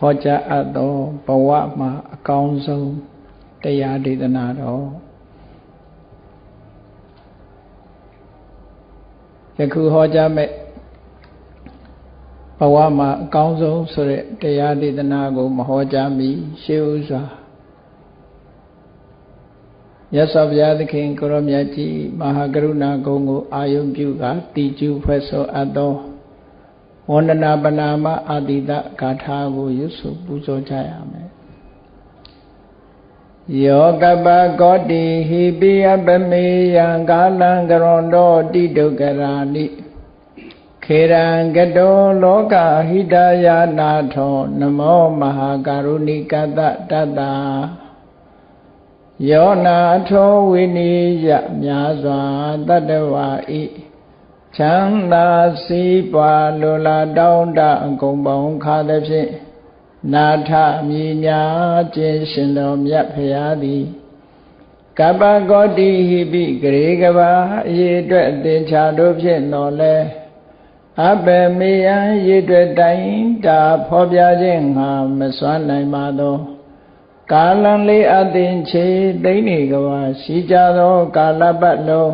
ဟောကြားအပ်သောဘဝမှာအကောင်းဆုံးတရားဒေသနာတော်ယခုဟောကြားမဲ့ဘဝမှာအကောင်းဆုံးဆိုတဲ့တရားဒေသနာကိုမဟောကြားမီရှေးဥစွာမြတ်စွာဘုရားသခင်ကိုရောမြတ်ကြီးမဟာကရုဏာဂုဏ်ကိုအာယုံပြုကတည်ကျူဖွဲ့ဆိုအပ်သော ဝန္ဒနာပနာမအာတိတဂါထာကိုရွတ်ဆိုပူဇော်ကြရမယ်ယောကပကောတိဟိပိယပမေယံကာလံကရွန်တောတိဒုက္ကရာနိခေရံကတောလောကဟိတယာနာထောနမောမဟာကရုဏိကတတတ္တာယောနာထောဝိနိယမြာစွာတတ္တဝါဤ ချမ်းသာစီးပွားလိုလားတောင်းတအကုန်ပေါင်းခါသည်ဖြင့်နာထမြညာခြင်းရှင်တော်မြတ်ဖရာသည်ကပ္ပဂောတိဟိပိဂရေကဘာအရေးအတွက်အသင်္ချာတို့ဖြင့်တော်လဲအဘေမေယံရေတွေ့တိုင်းတာဖော်ပြခြင်းငါမစွမ်းနိုင်ပါသောကာလံလေးအသင်ချေသိမ့်နေကဘာရှိကြသော ကာလပတ်လုံး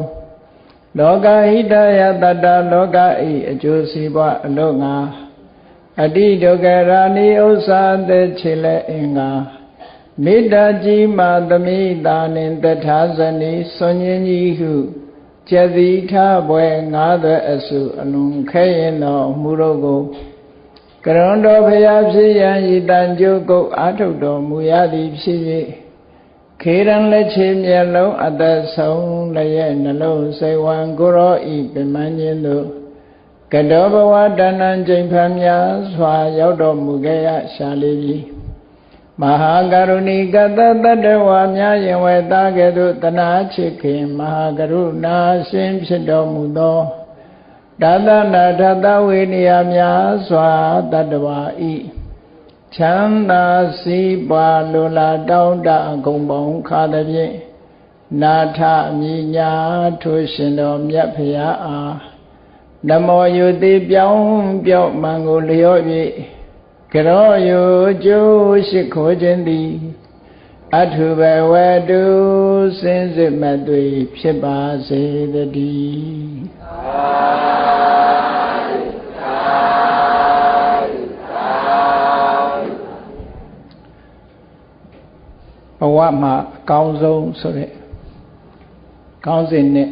လောကဟိတယတတ္တလောကဤအကျိုးစီးပွားအလို့ငါအတိဒုက္ခရာနိဥ္စာသက်ချေလဲအင်္ဂါမေတ္တာကြီးမာသမိတာနှင့်တထာဇနီစွန်ញင်းကြီးဟုကျက်တိထဘွယ်ငါးသွဲအစုအလုံးခဲရင်တော်မူတော့ကိုကရွန်တော်ဖရာဖြစ်ရန်ဤတန်ကြုတ်ကုတ်အာထုတ်တော်မူရသည်ဖြစ်၍ ခေရန်လက်ချေမျက်လုံးအသက်ဆုံးလည်းရဲ့နှလုံးစိတ်ဝံကိုရောဤပြမန်းခြင်းတို့ကတောဘဝတဏ္ဏကျိန်ဖန်များစွာရောက်တော်မူခဲ့ရရှာလေးပြီမဟာကရုဏီကတတတ္တဝါများယင်ဝဲသားကဲ့သို့တနာချစ်ခင်မဟာကရုဏာရှင်ဖြစ်တော်မူသောဒါသနာထသဝေနိယများစွာတတ္တဝါဤ ချမ်းသာစီးပွားလိုလားတောင်းတအကုန်ပေါင်းခါသည်ဖြင့်နာထမြညာထိုရှင်တော်မြတ်ဖရာအားနမောယုတိပြောင်းပြောက်မှန်ကိုလျော့၍ကရောယုကျိုးရှိခိုးခြင်းသည်အထုဘဝတုစင်စစ်မသွေဖြစ်ပါစေတည်း ဘဝမှာအကောင်းဆုံးဆိုတဲ့ကောင်းစဉ်နဲ့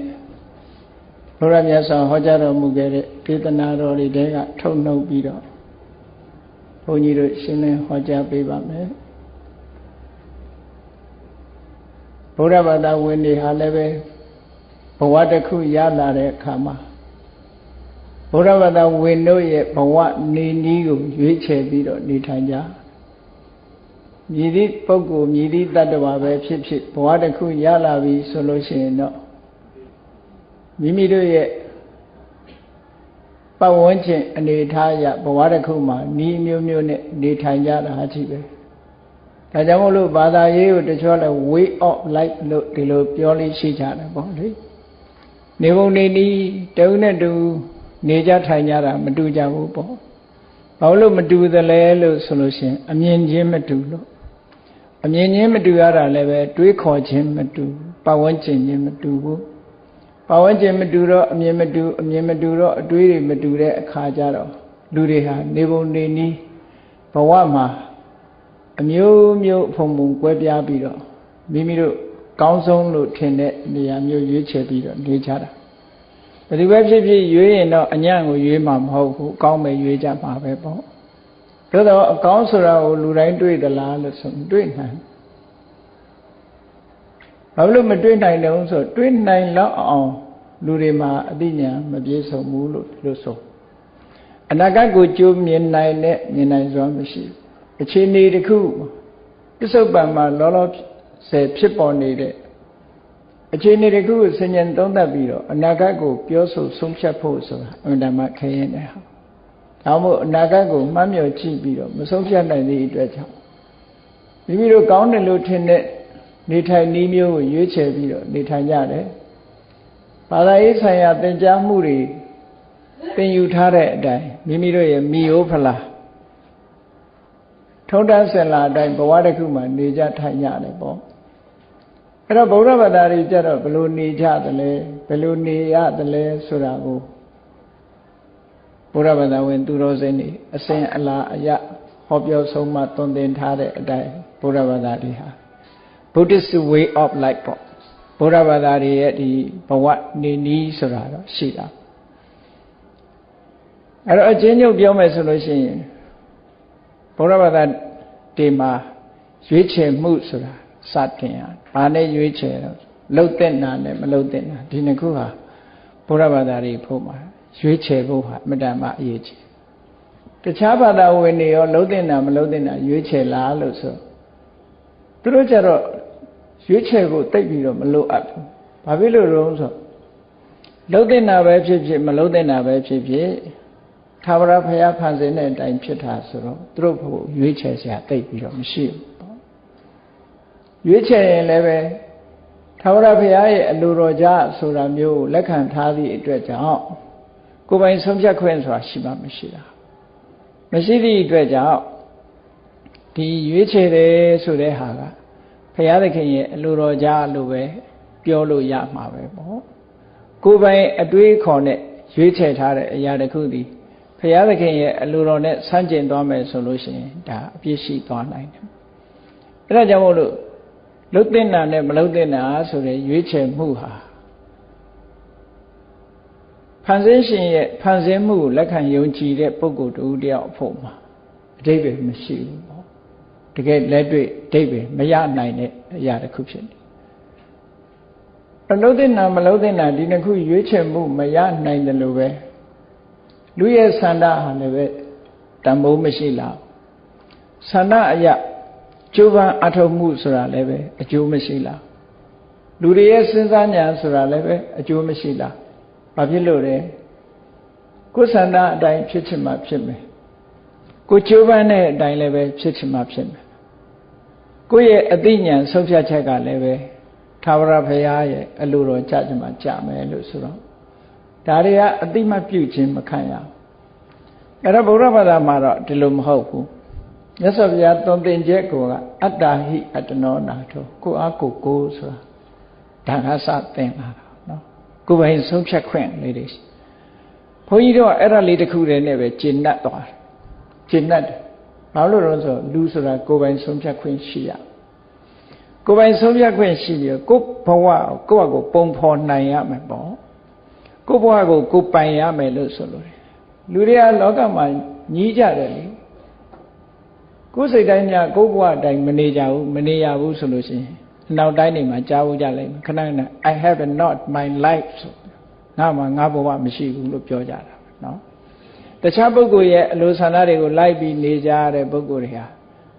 ဘုရားမြတ်စွာဟောကြားတော်မူခဲ့တဲ့ဒေသနာတော်တွေတဲကထုတ်နှုတ်ပြီးတော့ဘုန်းကြီးတို့ရှင်းလင်းဟောကြားပေးပါမယ်ဘုရားဘာသာဝင်တွေဟာလည်းပဲဘဝတစ်ခုရလာတဲ့အခါမှာဘုရားဘာသာဝင်တို့ရဲ့ဘဝနေနည်းကိုရွေးချယ်ပြီးတော့နေထိုင်ကြ မြည်သည့်ပုဂ္ဂိုလ်မြည်သည့်တ attva ပဲဖြစ်ဖြစ်ဘဝတစ်ခုရလာပြီဆိုလို့ရှိရင်တော့မိမိတို့ရဲ့ပတ်ဝန်းကျင်အနေထားအရဘဝတစ်ခုမှာဤမျိုးမျိုးနဲ့နေထိုင်ကြတာဟာရှိပဲဒါကြောင့်မို့လို့ဘာသာရေးကိုတချို့လဲ way of life လို့ဒီလိုပြောလေးရှိကြတယ်ပေါ့လေနေပုံနေနီးတုံးနဲ့တူနေကြထိုင်ကြတာမတူကြဘူးပေါ့ဘာလို့မတူသလဲလို့ဆိုလို့ရှင်အမြင်ချင်းမတူလို့ အမြင်ချင်းမတူရတာလည်းပဲတွေးခေါ်ခြင်းမတူပတ်ဝန်းကျင်ချင်းမတူဘူးပတ်ဝန်းကျင်မတူတော့အမြင်မတူအမြင်မတူတော့အတွေးတွေမတူတဲ့အခါကျတော့လူတွေဟာနေပုံနေနည်းဘဝမှာအမျိုးမျိုးဖုံဖုံကွဲပြားပြီးတော့မိမိတို့ကောင်းဆုံးလို့ထင်တဲ့နေရာမျိုးရွေးချယ်ပြီးတော့နေကြတာဘယ်သူပဲဖြစ်ဖြစ်ရွေးရင်တော့အညံ့ကိုရွေးမှာမဟုတ်ဘူးအကောင်းပဲရွေးကြမှာပဲပေါ့ သို့တော့အကောင်းဆိုတာကိုလူတိုင်းတွေ့သလားလို့ဆိုတွေ့နိုင်ဘာလို့မတွေ့နိုင်လဲဆိုတွေ့နိုင်လောက်အောင်လူတွေမှာအသိဉာဏ်မပြည့်စုံဘူးလို့လို့ဆိုအနာဂတ်ကိုကြိုးမြင်နိုင်တဲ့မြင်နိုင်စွာမရှိဘူးအခြေအနေတစ်ခုပစ္စုပန်မှာလောလောဆယ်ဖြစ်ပေါ်နေတဲ့အခြေအနေတစ်ခုကိုဆင်ញံသုံးသပ်ပြီးတော့အနာဂတ်ကိုပြောဆိုဆုံးဖြတ်ဖို့ဆိုတာအမှန်တမ်းခရင်တယ်ဟာ ဒါမို့အနာဂတ်ကိုမှတ်မြော်ကြည့်ပြီးတော့မဆုံးဖြတ်နိုင်သည့်အတွက်ကြောင့်မိမိတို့ကောင်းတယ်လို့ထင်တဲ့နေထိုင်နည်းမျိုးကိုရွေးချယ်ပြီးတော့နေထိုင်ကြတယ်ဘာသာရေးဆိုင်ရာသင်ကြားမှုတွေသင်ယူထားတဲ့အတိုင်းမိမိတို့ရဲ့မိယိုးဖလားထုံးတမ်းစင်လာအတိုင်းဘဝတစ်ခုမှာနေကြထိုင်ကြတယ်ပေါ့အဲ့တော့ဗုဒ္ဓဘာသာတွေကြတော့ဘယ်လိုနေကြသလဲဘယ်လိုနေရသလဲဆိုတာကို ဘုရားဘာသာဝင်သူတော်စင်တွေအစဉ်အလာအယဟောပြောဆုံးမသွန်သင်ထားတဲ့အတိုင်းဘုရားဘာသာတွေဟာ Buddhist way of life ပေါ့ဘုရားဘာသာတွေရဲ့ဒီဘဝနေနည်းဆိုတာတော့ရှိတာအဲ့တော့အချင်းချုပ်ပြောမယ်ဆိုလို့ရှိရင်ဘုရားဘာသာတွေမှာရွေးချယ်မှုဆိုတာစတင်ရဘာနဲ့ရွေးချယ်တော့လှုပ်တဲ့နာနဲ့မလှုပ်တဲ့နာဒီနှစ်ခုဟာဘုရားဘာသာတွေဖို့မှာ ရွေးချယ်ဖို့ဟာအမတန်မှအရေးကြီးတခြားဘာသာဝင်တွေရောလှုပ်တဲ့နာမလှုပ်တဲ့နာရွေးချယ်လားလို့ဆိုသူတို့ကြတော့ရွေးချယ်ဖို့တိတ်ပြီးတော့မလိုအပ်ဘူးဘာဖြစ်လို့လဲဆိုလှုပ်တဲ့နာပဲဖြစ်ဖြစ်မလှုပ်တဲ့နာပဲဖြစ်ဖြစ်သာဝရဖရာဖန်ဆင်းတဲ့အတိုင်းဖြစ်တာဆိုတော့သူတို့ဖို့ရွေးချယ်စရာတိတ်ပြီးတော့မရှိဘူးပေါ့ရွေးချယ်ရင်လည်းပဲသာဝရဖရာရဲ့အလိုတော်ကြဆိုတာမျိုးကိုလက်ခံထားသည့်အတွက်ကြောင့် ကိုယ်ပိုင်ဆုံးဖြတ်ခွင့်ဆိုတာရှိမှမရှိတာမရှိသည့်အတွက်ကြောင့်ဒီရွေးချယ်တယ်ဆိုတဲ့ဟာကဘုရားသခင်ရဲ့အလိုတော်ကြားလို့ပဲပြောလို့ရမှာပဲပေါ့ကိုယ်ပိုင်အတွေးခေါ်နဲ့ရွေးချယ်ထားတဲ့အရာတစ်ခုသည်ဘုရားသခင်ရဲ့အလိုတော်နဲ့ဆန့်ကျင်သွားမယ်ဆိုလို့ရှိရင်ဒါအပြစ်ရှိသွားနိုင်တယ်အဲဒါကြောင့်မို့လို့လုတ်တင်တာနဲ့မလုတ်တင်တာဆိုတဲ့ရွေးချယ်မှုဟာ ဖန်ဆင်းရှင်ရဲ့ဖန်ဆင်းမှုကိုလက်ခံယုံကြည်တဲ့ပုဂ္ဂိုလ်တူတယောက်အဖို့မှာအတိပ္ပယ်မရှိဘူးပေါ့တကယ်လက်တွေ့အတိပ္ပယ်မရနိုင်တဲ့အရာတစ်ခုဖြစ်တယ်အလုံးသိနာမလုံးသိနာဒီနှစ်ခုရွေးချယ်မှုမရနိုင်တယ်လို့ပဲလူရဲ့ဆန္ဒဟာလည်းပဲတန်ဖိုးမရှိလားဆန္ဒအရာကျိုးပန်းအထောက်မှုဆိုတာလည်းပဲအကျိုးမရှိလားလူတွေရဲ့စဉ်းစားဉာဏ်ဆိုတာလည်းပဲအကျိုးမရှိလား ဘာဖြစ်လို့လဲကိုယ်ဆန္ဒအတိုင်းဖြစ်ချင်မှဖြစ်မယ်ကိုကျိုးပန်းတဲ့အတိုင်းလည်းပဲဖြစ်ချင်မှဖြစ်မယ်ကိုယ့်ရဲ့အသိဉာဏ်ဆုံးဖြတ်ချက်ကလည်းပဲသာဝရဘုရားရဲ့အလိုတော်ကြချင်မှကြမယ်လို့ဆိုတော့ဒါတွေကအတိမပြုတ်ခြင်းမခံရဘူးအဲ့တော့ဗုဒ္ဓဘာသာမှာတော့ဒီလိုမဟုတ်ဘူးမြတ်စွာဘုရားသွန်သင်ချက်ကအတ္တဟိအတ္တနောနာထောကိုအားကိုကိုဆိုတာဒါကစသင်လာတာနော် ကိုယ်ပိုင်ဆုံးဖြတ်ခွင့်လေးတွေဘုန်းကြီးတို့ကအဲ့ဒါလေးတစ်ခုတည်းနဲ့ပဲကျင့်တတ်သွားတယ်ကျင့်တတ်တယ်ဘာလို့လဲဆိုလူဆိုတာကိုယ်ပိုင်ဆုံးဖြတ်ခွင့်ရှိရကိုယ်ပိုင်ဆုံးဖြတ်ခွင့်ရှိပြီးကိုယ်ဘဝကိုယ့်အကိုပုံဖော်နိုင်ရမယ်ပေါ့ကိုယ့်ဘဝကိုကိုယ်ပိုင်ရမယ်လို့ဆိုလို့လူတွေကလောကမှာညီးကြတယ်လေကိုယ်စိတ်တိုင်းများကိုယ့်ဘဝအတိုင်းမနေကြဘူးမနေရဘူးဆိုလို့ရှိရင် နောက်တိုင်းနေမှာကြားဖို့ကြလိမ့်မယ်ခဏခဏ I have not my life ဆိုငါမှငါဘဝမရှိဘူးလို့ပြောကြတာနော်တခြားပုဂ္ဂိုလ်ရဲ့အလိုဆန္ဒတွေကိုလိုက်ပြီးနေကြတဲ့ပုဂ္ဂိုလ်တွေဟာ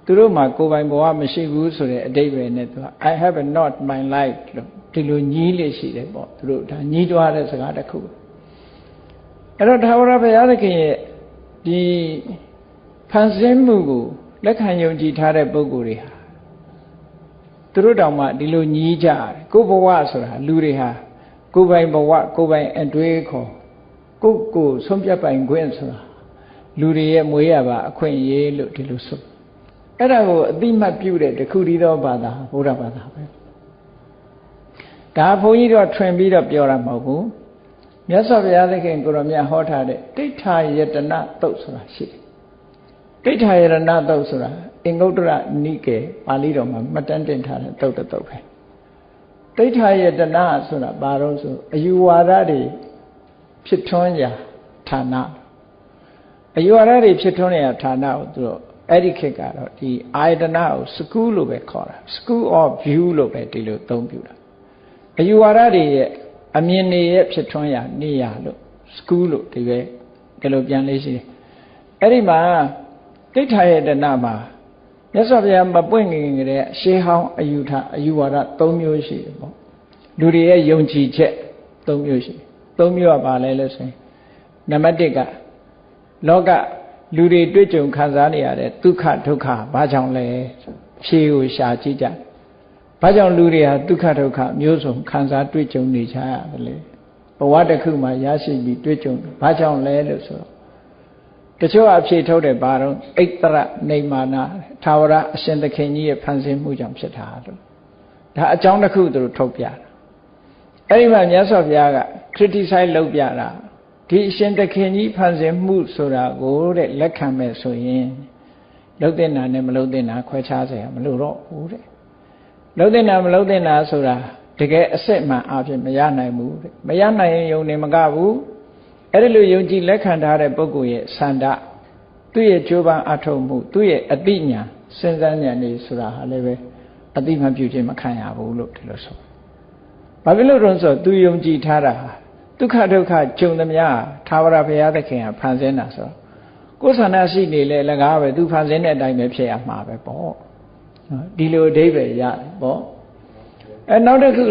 သူတို့မှာကိုယ်ပိုင်ဘဝမရှိဘူးဆိုတဲ့အတိတ်ပဲနဲ့သူက I have not my life လို့ဒီလိုညီးလေးရှိတယ်ပေါ့သူတို့ဒါညီးတွားတဲ့စကားတစ်ခုအဲ့တော့သာဝရဘုရားသခင်ရဲ့ဒီဖန်ဆင်းမှုကိုလက်ခံယုံကြည်ထားတဲ့ပုဂ္ဂိုလ်တွေဟာ သူတို့တောင်မှဒီလိုညီးကြတယ်ကိုယ်ဘဝဆိုတာလူတွေဟာကိုယ်ပိုင်ဘဝကိုယ်ပိုင်အတွေ့အခေါ်ကိုယ်ကိုဆုံးဖြတ်ပိုင်ခွင့်ဆိုတာလူတွေရဲ့မွေးရပါအခွင့်အရေးလို့ဒီလိုဆိုအဲ့ဒါကိုအတိမတ်ပြုတဲ့တခုတည်းသောဘာသာဘုရားဘာသာပဲဒါဘုန်းကြီးတို့ထွင်ပြီးတော့ပြောတာမဟုတ်ဘူးမြတ်စွာဘုရားသခင်ကိုရောမြတ်ဟောထားတဲ့တိဋ္ဌာယတနာတုတ်ဆိုတာရှိတယ်တိဋ္ဌာယရဏတုတ်ဆိုတာ အင်္ဂုတ္တရနိကေပါဠိတော်မှာမှတ်တမ်းတင်ထားတဲ့တုတ်တုတ်ပဲတိဋ္ဌာယတနာဆိုတာဘာလို့ဆိုအယူဝါဒတွေဖြစ်ထွန်းရာဌာနအယူဝါဒတွေဖြစ်ထွန်းရာဌာနကိုသူတို့အဲ့ဒီခေတ်ကတော့ဒီအာယတနာကို school လို့ပဲခေါ်တာ school of view လို့ပဲဒီလိုသုံးပြတာအယူဝါဒတွေရဲ့အမြင်တွေရဲ့ဖြစ်ထွန်းရာနေရာလို့ school လို့ဒီပဲဒီလိုပြန်လေးရှိတယ်အဲ့ဒီမှာတိဋ္ဌာယတနာမှာ မြတ်စွာဘုရားမပွင့်ငင်ကြတဲ့ရှေးဟောင်းအယူထအယူဝါဒ၃မျိုးရှိတယ်ပေါ့လူတွေရဲ့ယုံကြည်ချက်၃မျိုးရှိ၃မျိုးကပါလဲလို့ဆိုရင်နံပါတ်၁ကလောကလူတွေတွေ့ကြုံခံစားနေရတဲ့ဒုက္ခဒုက္ခဘာကြောင့်လဲဖြေကိုရှာကြည့်ကြဘာကြောင့်လူတွေဟာဒုက္ခဒုက္ခမျိုးစုံခံစားတွေ့ကြုံနေကြရတယ်လေဘဝတစ်ခုမှာရရှိပြီးတွေ့ကြုံဘာကြောင့်လဲလို့ဆိုတော့ တချို့အဖြေထုတ်တယ်ဘာတော့အိတ်တရနေမာနာသာဝရအရှင်သခင်ကြီးရဲ့ဖန်ဆင်းမှုကြောင့်ဖြစ်တာလို့ဒါအကြောင်းတစ်ခုသူတို့ထုတ်ပြတာအဲ့ဒီမှာမြတ်စွာဘုရားက criticize လုပ်ပြတာဒီအရှင်သခင်ကြီးဖန်ဆင်းမှုဆိုတာကိုတဲ့လက်ခံမဲ့ဆိုရင်လုံတဲ့နာနဲ့မလုံတဲ့နာခွဲခြားစရာမလိုတော့ဘူးတဲ့လုံတဲ့နာမလုံတဲ့နာဆိုတာတကယ်အစစ်မှန်အဖြစ်မရနိုင်ဘူးတဲ့မရနိုင်ရင်ယုံနေမကဘူး အဲ့ဒီလိုယုံကြည်လက်ခံထားတဲ့ပုဂ္ဂိုလ်ရဲ့ဆန္ဒသူ့ရဲ့ကြိုးပမ်းအထောက်မှုသူ့ရဲ့အတိညာစဉ်းစားဉာဏ်နေဆိုတာဟာလည်းပဲအတိမပြုခြင်းမခံရဘူးလို့ဒီလိုဆိုဘာဖြစ်လို့လဲဆိုတော့သူယုံကြည်ထားတာဒုက္ခဒုက္ခကြုံသမျှသာဝရဘုရားသခင်ကဖန်ဆင်းတာဆိုတော့ကိုယ်ဆန္ဒရှိနေလေလကားပဲသူဖန်ဆင်းတဲ့အတိုင်းပဲဖြစ်ရမှာပဲပေါ့ဒီလိုအဓိပ္ပာယ်ရတယ်ပေါ့အဲနောက်တစ်ခု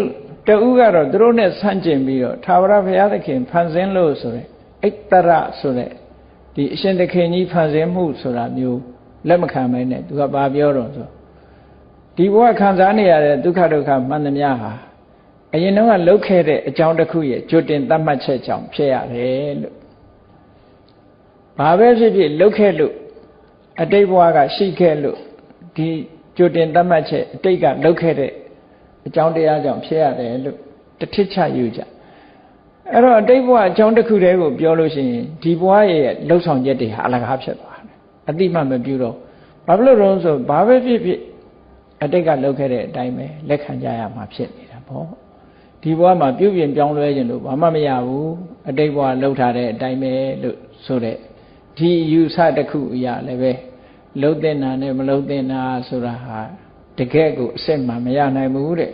တူကတော့သူတို့နဲ့ဆန့်ကျင်ပြီးတော့သာဝရဘုရားသခင်ဖန်ဆင်းလို့ဆိုရယ်အိတ်တရဆိုတဲ့ဒီအရှင်သခင်ကြီးဖန်ဆင်းမှုဆိုတာမျိုးလက်မခံမဲနဲ့သူကဘာပြောတော့ဆိုဒီဘဝခံစားနေရတဲ့ဒုက္ခဒုက္ခမှန်သမျှဟာအရင်တော့ကလှုပ်ခဲ့တဲ့အကြောင်းတစ်ခုရဲ့ကြွတင်သတ်မှတ်ချက်ကြောင့်ဖြစ်ရတယ်လို့ဘာပဲဖြစ်ဖြစ်လှုပ်ခဲ့လို့အတိတ်ဘဝကရှိခဲ့လို့ဒီကြွတင်သတ်မှတ်ချက်အတိတ်ကလှုပ်ခဲ့တဲ့ အကြောင်းတရားကြောင့်ဖြစ်ရတယ်လို့တထစ်ချယူကြအဲ့တော့အတိတ်ဘဝအကြောင်းတစ်ခုတည်းကိုပြောလို့ရှိရင်ဒီဘဝရဲ့လှုပ်ဆောင်ချက်တွေဟာအလကားဖြစ်သွားတယ်အတိမမပြုတော့ဘာဖြစ်လို့လဲဆိုဘာပဲဖြစ်ဖြစ်အတိတ်ကလှုပ်ခဲ့တဲ့အတိုင်းပဲလက်ခံကြရမှာဖြစ်နေတာပေါ့ဒီဘဝမှာပြုပြင်ပြောင်းလဲခြင်းလို့ဘာမှမရဘူးအတိတ်ဘဝလှုပ်ထားတဲ့အတိုင်းပဲလို့ဆိုတဲ့ဒီယူဆတစ်ခုအရာလည်းပဲလှုပ်တဲ့နာနဲ့မလှုပ်တဲ့နာဆိုတာဟာ တကယ်ကိုအစစ်မှမရနိုင်ဘူးတဲ့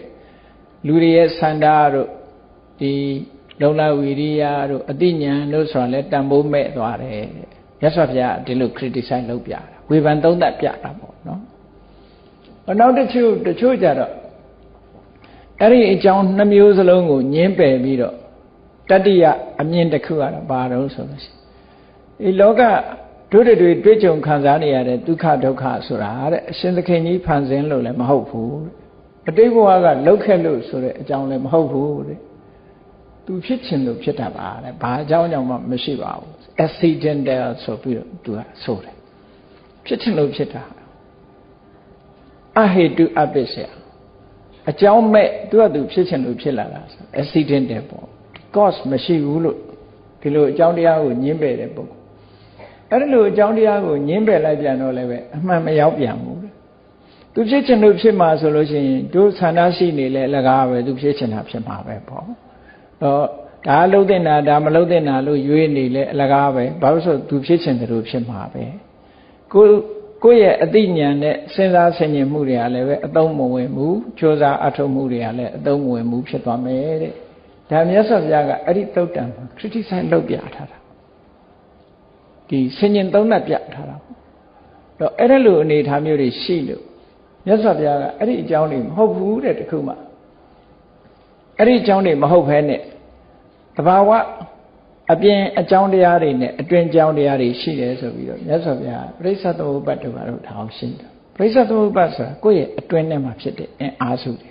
လူတွေရဲ့ဆန္ဒတို့ဒီလုံလဝီရိယတို့အတိညာတို့ဆိုတာလဲတန်ဖိုးမဲ့သွားတယ်မြတ်စွာဘုရားဒီလို criticize လုပ်ပြတာဝေဖန်သုံးသပ်ပြတာပေါ့နော်နောက်တစ်ချို့တချို့ကြတော့အဲ့ဒီအကြောင်းနှမျိုးစလုံးကိုညင်းပယ်ပြီးတော့တတိယအမြင်တစ်ခုကတော့ဘာတော့ဆိုလို့ရှိရင်ဒီလောက တို့တွေတွေ့ကြုံခံစားနေရတဲ့ဒုက္ခဒုက္ခဆိုတာတဲ့အရှင်သခင်ကြီးဖန်ဆင်းလို့လည်းမဟုတ်ဘူးအတိတ်ဘဝကလှုပ်ခဲ့လို့ဆိုတဲ့အကြောင်းလည်းမဟုတ်ဘူးတဲ့သူဖြစ်ချင်လို့ဖြစ်တတ်ပါတဲ့ဘာအကြောင်းကြောင့်မှမရှိပါဘူး accidental ဆိုပြီးတော့သူကဆိုတယ်ဖြစ်ချင်လို့ဖြစ်တာအဟေတုအပစ္စယအကြောင်းမဲ့သူကသူဖြစ်ချင်လို့ဖြစ်လာတာ accidental ပေါ့ cause မရှိဘူးလို့ဒီလိုအကြောင်းတရားကိုညှင်းပယ်တဲ့ပုဂ္ဂိုလ် အဲ့ဒီလိုအကြောင်းတရားကိုညှင်းပယ်လိုက်ပြန်တော့လည်းပဲအမှန်မရောက်ပြန်ဘူးသူဖြစ်ချင်လို့ဖြစ်မှာဆိုလို့ရှိရင်တို့ဆန္ဒရှိနေလဲလကားပဲသူဖြစ်ချင်တာဖြစ်မှာပဲပေါ့တော့ဒါလှုပ်တဲ့နာဒါမလှုပ်တဲ့နာလို့ရွေးနေလဲအလကားပဲဘာလို့ဆိုသူဖြစ်ချင်တယ်လို့ဖြစ်မှာပဲကိုကိုယ့်ရဲ့အသိဉာဏ်နဲ့စဉ်းစားဆင်ခြင်မှုတွေကလည်းပဲအသုံးမဝင်ဘူးကြိုးစားအထောက်မှုတွေကလည်းအသုံးမဝင်ဘူးဖြစ်သွားမယ်တဲ့ဒါမြတ်စွာဘုရားကအဲ့ဒီတုတ်တံမှာ criticize လုပ်ပြထားတာ ဒီဆင်ញင်သုံးသပ်ပြထားတာတော့အဲ့ဒါလိုအနေထားမျိုးတွေရှိလို့မြတ်စွာဘုရားကအဲ့ဒီအကြောင်းတွေမဟုတ်ဘူးတဲ့တခုမှအဲ့ဒီအကြောင်းတွေမဟုတ်ဘဲနဲ့တဘာဝအပြင်အကြောင်းတရားတွေနဲ့အတွင်ကြောင်းတရားတွေရှိတယ်ဆိုပြီးတော့မြတ်စွာဘုရားပြိဿသမုပ္ပတ်တို့ကတော့ထောင်ရှင်းတယ်ပြိဿသမုပ္ပတ်ဆိုတာကိုယ့်ရဲ့အတွင်ထဲမှာဖြစ်တဲ့အင်အားစုတွေ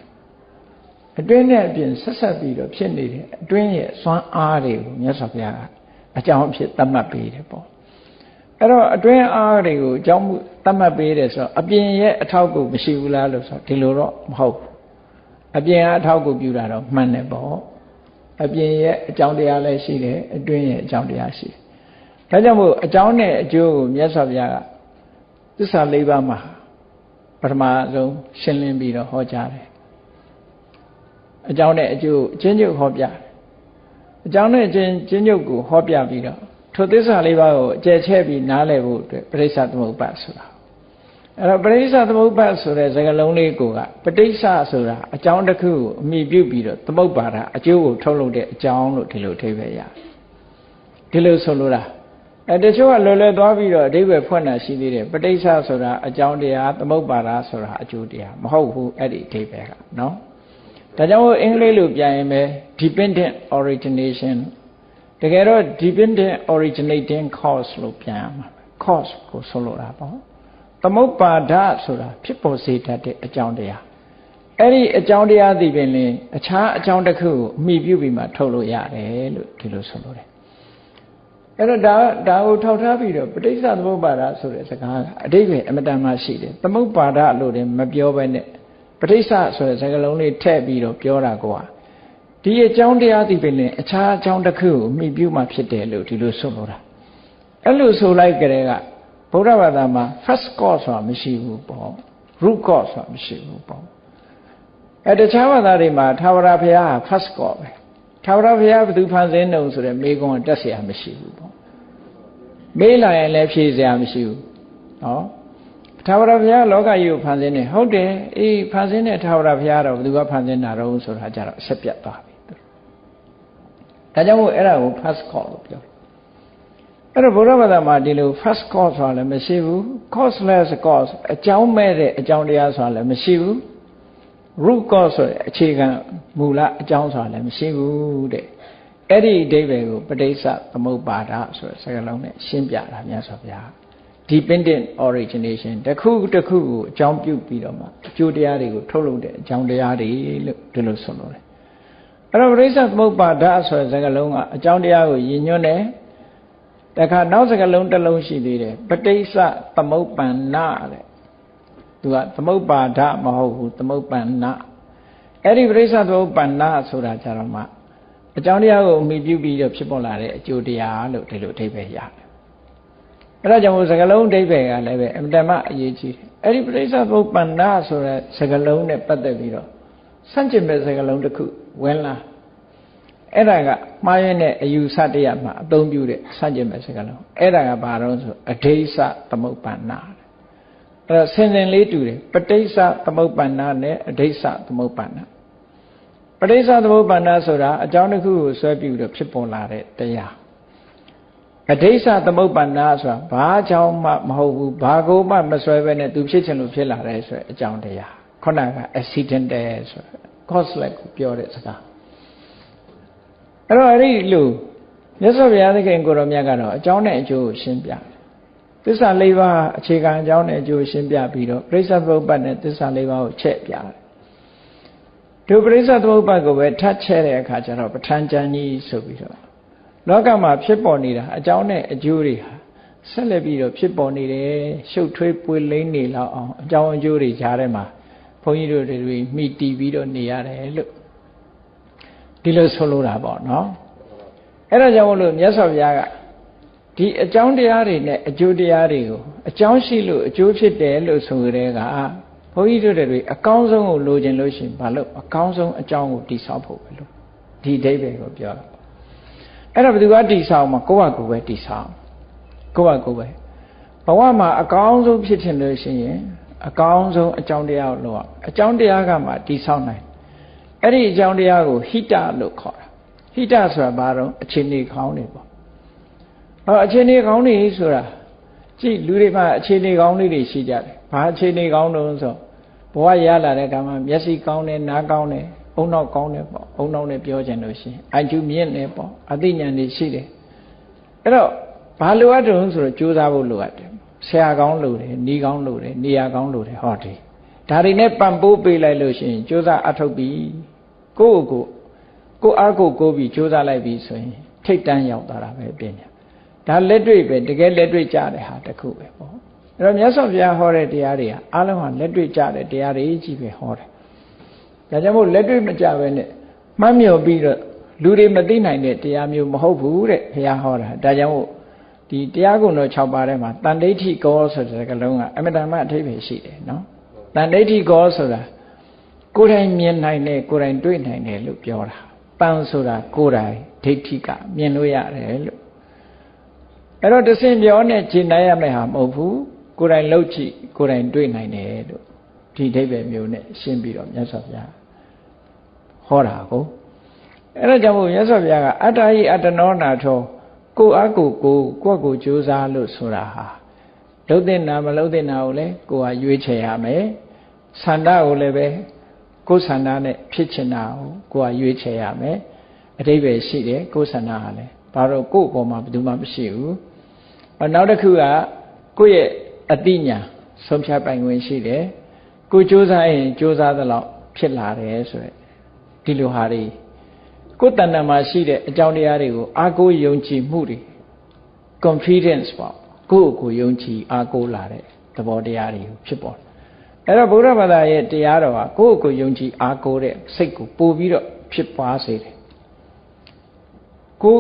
အတွင်းနဲ့အပြင်ဆက်ဆက်ပြီးတော့ဖြစ်နေတဲ့အတွင်းရဲ့စွမ်းအားတွေကိုမြတ်စွာဘုရားကအကြောင်းအဖြစ်သတ်မှတ်ပေးတယ်ပေါ့ အဲ့တော့အတွင်းအားတွေကိုအကြောင်းသတ်မှတ်ပေးတယ်ဆိုတော့အပြင်ရဲ့အထောက်အကူမရှိဘူးလားလို့ဆိုတော့ဒီလိုတော့မဟုတ်ဘူးအပြင်အထောက်အကူပြုတာတော့မှန်တယ်ပေါ့အပြင်ရဲ့အကြောင်းတရားလည်းရှိတယ်အတွင်းရဲ့အကြောင်းတရားရှိတယ်ဒါကြောင့်မို့အကြောင်းနဲ့အကျိုးကိုမြတ်စွာဘုရားကသစ္စာ၄ပါးမှာပထမဆုံးရှင်းလင်းပြီးတော့ဟောကြားတယ်အကြောင်းနဲ့အကျိုးအချင်းချုပ်ဟောပြတယ်အကြောင်းနဲ့အချင်းချင်းချုပ်ကိုဟောပြပြီးတော့ ထိုသစ္စာလေးပါးကိုအကျယ်ချဲ့ပြီးနားလည်ဖို့အတွက်ပရိစ္ဆသမုပ္ပါဆိုတာအဲ့တော့ပရိစ္ဆသမုပ္ပါဆိုတဲ့စကားလုံးလေးကိုကပဋိစ္စဆိုတာအကြောင်းတစ်ခုကိုအမိပြုပြီးတော့သမုပ္ပါဒအကျိုးကိုထုတ်လုပ်တဲ့အကြောင်းလို့ဒီလိုအဓိပ္ပာယ်ရတယ်ဒီလိုဆိုလိုတာအဲတချို့ကလွယ်လွယ်သွားပြီးတော့အဓိပ္ပာယ်ဖွင့်တာရှိသေးတယ်ပဋိစ္စဆိုတာအကြောင်းတရားသမုပ္ပါဒဆိုတာအကျိုးတရားမဟုတ်ဘူးအဲ့ဒီအဓိပ္ပာယ်ကနော်ဒါကြောင့်အင်္ဂလိပ်လိုပြန်ရင်ပဲ dependent origination တကယ်တော့ dependent originating cause လို့ပြန်ရမှာ cause ကိုဆိုလိုတာပေါ့သမုပ္ပါဒဆိုတာဖြစ်ပေါ်စေတတ်တဲ့အကြောင်းတရားအဲ့ဒီအကြောင်းတရားသိပင်လင်အခြားအကြောင်းတစ်ခုကိုအမိပြုပြီးမှထုတ်လို့ရတယ်လို့ဒီလိုဆိုလိုတယ်အဲ့တော့ဒါဒါကိုထောက်ထားပြီးတော့ပဋိစ္စသမုပ္ပါဒဆိုတဲ့စကားကအတိပ္ပယ်အမတန်မှရှိတယ်သမုပ္ပါဒလို့လည်းမပြောဘဲနဲ့ပဋိစ္စဆိုတဲ့စကားလုံးလေးထည့်ပြီးတော့ပြောတာကွာ ဒီအကြောင်းတရားသိပင်လည်းအခြားအကြောင်းတစ်ခုကိုမိပြုမှဖြစ်တယ်လို့ဒီလိုဆိုလိုတာအဲ့လိုဆိုလိုက်ကြတဲ့ကဗုဒ္ဓဘာသာမှာ first cause ဆိုတာမရှိဘူးပေါ့ root cause ဆိုတာမရှိဘူးပေါ့အဲတခြားဘာသာတွေမှာသာဝရဘုရားဟာ first cause ပဲသာဝရဘုရားဘယ်သူဖန်ဆင်းတုံဆိုတဲ့မေးခွန်းတက်เสียမရှိဘူးပေါ့မေးလာရင်လည်းဖြေเสียမရှိဘူးနော်သာဝရဘုရားလောကကြီးကိုဖန်ဆင်းနေဟုတ်တယ်အေးဖန်ဆင်းတဲ့သာဝရဘုရားတော့ဘယ်သူကဖန်ဆင်းတာတော့ဆိုတာကြတော့အဆက်ပြတ်သွားပြီ ဒါကြောင့်မို့အဲ့ဒါကို first call လို့ပြောအဲ့တော့ဘုရားဘာသာမှာဒီလို first cause ဆိုတာလည်းမရှိဘူး causeless cause အကြောင်းမဲ့တဲ့အကြောင်းတရားဆိုတာလည်းမရှိဘူး root cause ဆိုတဲ့အခြေခံမူလအကြောင်းဆိုတာလည်းမရှိဘူးတဲ့အဲ့ဒီအဓိပ္ပာယ်ကိုပဋိစ္စသမုပ္ပါဒဆိုတဲ့စကားလုံးနဲ့ရှင်းပြတာမြတ်စွာဘုရား dependent origination တစ်ခုတစ်ခုကိုအကြောင်းပြုပြီးတော့မှအကျိုးတရားတွေကိုထုတ်လုပ်တဲ့အကြောင်းတရားတွေလို့ဒီလိုဆိုလို့တယ် အဲ့တော့ပဋိစ္စသမုပ္ပါဒဆိုတဲ့စကားလုံးကအကြောင်းတရားကိုရည်ညွှန်းတယ်တခါနောက်စကားလုံးတစ်လုံးရှိသေးတယ်ပဋိစ္စသမုပ္ပန္နတဲ့သူကသမုပ္ပါဒမဟုတ်ဘူးသမုပ္ပန္နအဲ့ဒီပဋိစ္စသမုပ္ပန္နဆိုတာကြတော့မှအကြောင်းတရားကိုအမိပြုပြီးတော့ဖြစ်ပေါ်လာတဲ့အကျိုးတရားလို့ဒီလိုအဓိပ္ပာယ်ရတယ်အဲ့ဒါကြောင့်မို့စကလုံးအဓိပ္ပာယ်ကလည်းပဲအမတမအရေးကြီးတယ်အဲ့ဒီပဋိစ္စသမုပ္ပန္နဆိုတဲ့စကလုံးနဲ့ပတ်သက်ပြီးတော့ စန့်ကျင်မဲ့စကလုံးတစ်ခုဝင်လာအဲ့ဒါကမှားရတဲ့အယူဆတရားမှာအသုံးပြုတဲ့စัจကျင်မဲ့စကားလုံးအဲ့ဒါကဘာတော့ဆိုအဋိစ္စသမုပ္ပန္နာအဲ့တော့ဆင်စင်လေးတူတယ်ပဋိစ္စသမုပ္ပန္နာနဲ့အဋိစ္စသမုပ္ပန္နာပဋိစ္စသမုပ္ပန္နာဆိုတာအကြောင်းတစ်ခုကိုဆွဲပြုတော့ဖြစ်ပေါ်လာတဲ့တရားအဋိစ္စသမုပ္ပန္နာဆိုတာဘာကြောင့်မှမဟုတ်ဘူးဘာကိုမှမဆွဲဘဲနဲ့သူဖြစ်ချင်လို့ဖြစ်လာတယ်ဆိုတဲ့အကြောင်းတရား ခုနက accidental ဆို causeless ကိုပြောတဲ့စကားအဲ့တော့အဲ့ဒီလိုမြတ်စွာဘုရားသခင်ကိုရောမြတ်ကတော့အကြောင်းနဲ့အကျိုးကိုရှင်းပြတယ်သစ္စာ၄ပါးအခြေခံအကြောင်းနဲ့အကျိုးရှင်းပြပြီးတော့ပြိဿသမုပ္ပတ်နဲ့သစ္စာ၄ပါးကိုချက်ပြတယ်ဒုပရိစ္ဆသမုပ္ပတ်ကိုပဲထပ်ချဲတဲ့အခါကျတော့ပဋ္ဌာန်းကျမ်းကြီးဆိုပြီးတော့လောကမှာဖြစ်ပေါ်နေတာအကြောင်းနဲ့အကျိုးတွေဟာဆက်လက်ပြီးတော့ဖြစ်ပေါ်နေတယ်ရှုပ်ထွေးပွေလိမ့်နေလောက်အောင်အကြောင်းအကျိုးတွေကြားထဲမှာ ဘုန်းကြီးတို့တွေမိတီးပြီးတော့နေရတယ်လို့ဒီလိုဆိုလိုတာပေါ့နော်အဲ့ဒါကြောင့်မလို့မြတ်စွာဘုရားကဒီအကြောင်းတရားတွေနဲ့အကျိုးတရားတွေကိုအကြောင်းရှိလို့အကျိုးဖြစ်တယ်လို့ဆိုကြတဲ့ကဘုန်းကြီးတို့တွေအကောင်းဆုံးကိုလိုချင်လို့ရှိရင်ဘာလို့အကောင်းဆုံးအကြောင်းကိုတိဆောက်ဖို့ပဲလို့ဒီအဓိပ္ပာယ်ကိုပြောတာအဲ့ဒါဘယ်သူကတိဆောက်မှာကိုယ့်ဟာကိုယ်ပဲတိဆောက်ကိုယ့်ဟာကိုယ်ပဲဘဝမှာအကောင်းဆုံးဖြစ်ချင်လို့ရှိရင် အကောင်းဆုံးအကြောင်းတရားကိုလိုအောင်အကြောင်းတရားကမှတိဆောက်နိုင်အဲ့ဒီအကြောင်းတရားကိုဟိတလို့ခေါ်တာဟိတဆိုတာဘာတော့အခြေအနေကောင်းတွေပေါ့အော်အခြေအနေကောင်းတွေဆိုတာကြည့်လူတွေမှာအခြေအနေကောင်းလေးတွေရှိကြတယ်ဘာအခြေအနေကောင်းတုံးဆိုဘဝရလာတဲ့ကံမှာမျက်စိကောင်းတယ်နားကောင်းတယ်အုံနောက်ကောင်းတယ်ပေါ့အုံနောက်နဲ့ပြောချင်လို့ရှိရင်အကျူမြင့်တယ်ပေါ့အသိဉာဏ်တွေရှိတယ်အဲ့တော့ဘာလိုအပ်တုံးဆိုတော့ကြိုးစားဖို့လိုအပ်တယ် ဆရာကောင်းလို့တယ်နီးကောင်းလို့တယ်နေရာကောင်းလို့တယ်ဟောတယ်ဒါတွေနဲ့ပံ့ပိုးပေးလိုက်လို့ရှိရင်ကြိုးစားအထုတ်ပြီးကိုယ့်ကိုကိုအားကိုကိုပြီးကြိုးစားလိုက်ပြီးဆိုရင်ထိတ်တန်းရောက်သွားတာပဲပညာဒါလက်တွေ့ပဲတကယ်လက်တွေ့ကြတဲ့ဟာတခုပဲပေါ့အဲ့တော့မြတ်စွာဘုရားဟောတဲ့တရားတွေကအားလုံးဟာလက်တွေ့ကြတဲ့တရားတွေကြီးပဲဟောတယ်ဒါကြောင့်မို့လက်တွေ့မကြပဲနဲ့မှတ်မြော်ပြီးတော့လူတွေမသိနိုင်တဲ့တရားမျိုးမဟုတ်ဘူးတဲ့ဘုရားဟောတာဒါကြောင့်မို့ ဒီတရားကုံတော်6ပါးထဲမှာတန်ဋိဋ္ဌိကောဆိုတဲ့ကလုံးကအမတန်မှအထိပ္ပယ်ရှိတယ်နော်တန်ဋိဋ္ဌိကောဆိုတာကိုယ်တိုင်မြင်နိုင်တယ်ကိုယ်တိုင်တွေ့နိုင်တယ်လို့ပြောတာပန်းဆိုတာကိုယ်တိုင်ဒိဋ္ဌိကမြင်လို့ရတယ်လို့အဲ့တော့တစင်ပြောနဲ့ရှင်းနိုင်ရမယ့်ဟာမဟုတ်ဘူးကိုယ်တိုင်လှုပ်ကြည့်ကိုယ်တိုင်တွေ့နိုင်တယ်လို့ဒီဒိဋ္ဌိမျိုးနဲ့ရှင်းပြီးတော့မြတ်စွာဘုရားဟောတာကိုအဲ့ဒါကြောင့်မို့မြတ်စွာဘုရားကအတ္တဟိအတ္တနောနာထော ကိုအကိုကိုကိုယ့်ကိုကြိုးစားလို့ဆိုတာဟာလှုပ်တဲ့နာမလှုပ်တဲ့နာကိုလည်းကိုယ်ကရွေးချယ်ရမယ်ဆန္ဒကိုလည်းပဲကိုယ်ဆန္ဒနဲ့ဖြစ်ချင်တာကိုကိုယ်ကရွေးချယ်ရမယ်အတိပ္ပယ်ရှိတယ်ကိုယ်ဆန္ဒဟာလည်းဘာလို့ကိုယ့်ပေါ်မှာဘယ်သူမှမရှိဘူးနောက်တစ်ခုကကိုယ့်ရဲ့အတိညာဆုံးဖြတ်ပိုင်ခွင့်ရှိတယ်ကိုစ조사ရင်စ조사သလောက်ဖြစ်လာတယ်ဆိုရယ်ဒီလိုဟာတွေ ကိုယ်တဏ္ဍာမှာရှိတဲ့အကြောင်းတရားတွေကိုအာကိုယုံကြည်မှုတွေ confidence ပေါ့ကိုယ့်ကိုယ်ယုံကြည်အားကိုးလာတဲ့သဘောတရားတွေဖြစ်ပေါ်အဲ့တော့ဗုဒ္ဓဘာသာရဲ့တရားတော်ဟာကိုယ့်ကိုယ်ယုံကြည်အားကိုးတဲ့စိတ်ကိုပို့ပြီးတော့ဖြစ်ပွားစေတယ်ကို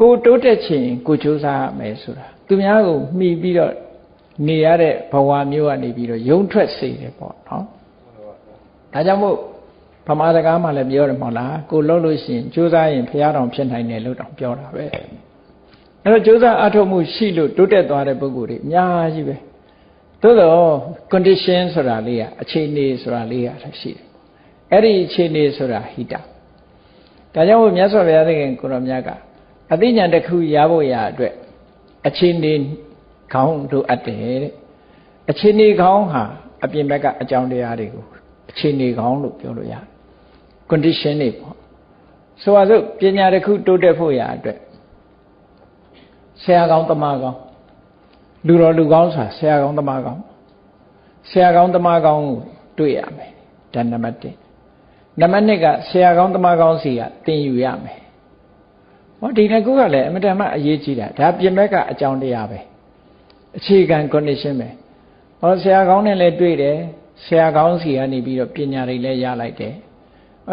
ကိုတိုးတက်ခြင်းကိုကြိုးစားရမယ်ဆိုတာသူများကိုမှီပြီးတော့နေရတဲ့ဘဝမျိုးကနေပြီးတော့ယုံထွက်စေတယ်ပေါ့နော်ဒါကြောင့်မို့ ဗမာစကားမှလည်းပြောတယ်မဟုတ်လားကိုလှုပ်လို့ရှိရင်ကြိုးစားရင်ဖရာတော်ဖြစ်နိုင်တယ်လို့တောင်ပြောတာပဲအဲ့တော့ကြိုးစားအထောက်မှုရှိလို့တိုးတက်သွားတဲ့ပုဂ္ဂိုလ်တွေအများကြီးပဲသို့တော့ condition ဆိုတာလေးကအခြေအနေဆိုတာလေးကရှိတယ်အဲ့ဒီအခြေအနေဆိုတာဟိတဒါကြောင့်မို့မြတ်စွာဘုရားသခင်ကိုရောမြတ်ကအသိဉာဏ်တစ်ခုရဖို့ရအတွက်အခြေအနေခေါင်းတို့အပ်တယ်တဲ့အခြေအနေခေါင်းဟာအပြင်ဘက်ကအကြောင်းတရားတွေကိုအခြေအနေခေါင်းလို့ပြောလို့ရတယ် condition တွေပေါ့ဆိုပါစို့ပညာတစ်ခုတိုးတက်ဖို့ရအတွက်ဆရာကောင်းတမကောင်းလူတော်လူကောင်းဆိုတာဆရာကောင်းတမကောင်းဆရာကောင်းတမကောင်းကိုတွေ့ရမယ်ဒါနံပါတ်1နံပါတ်2ကဆရာကောင်းတမကောင်းစီကသင်ယူရမယ်ဟောဒီနှစ်ခုကလည်းအမတန်မှအရေးကြီးတာဒါပြင်ဘက်ကအကြောင်းတရားပဲအခြေခံ condition ပဲဟောဆရာကောင်းနဲ့လည်းတွေ့တယ်ဆရာကောင်းစီကနေပြီးတော့ပညာတွေလည်းရလိုက်တယ်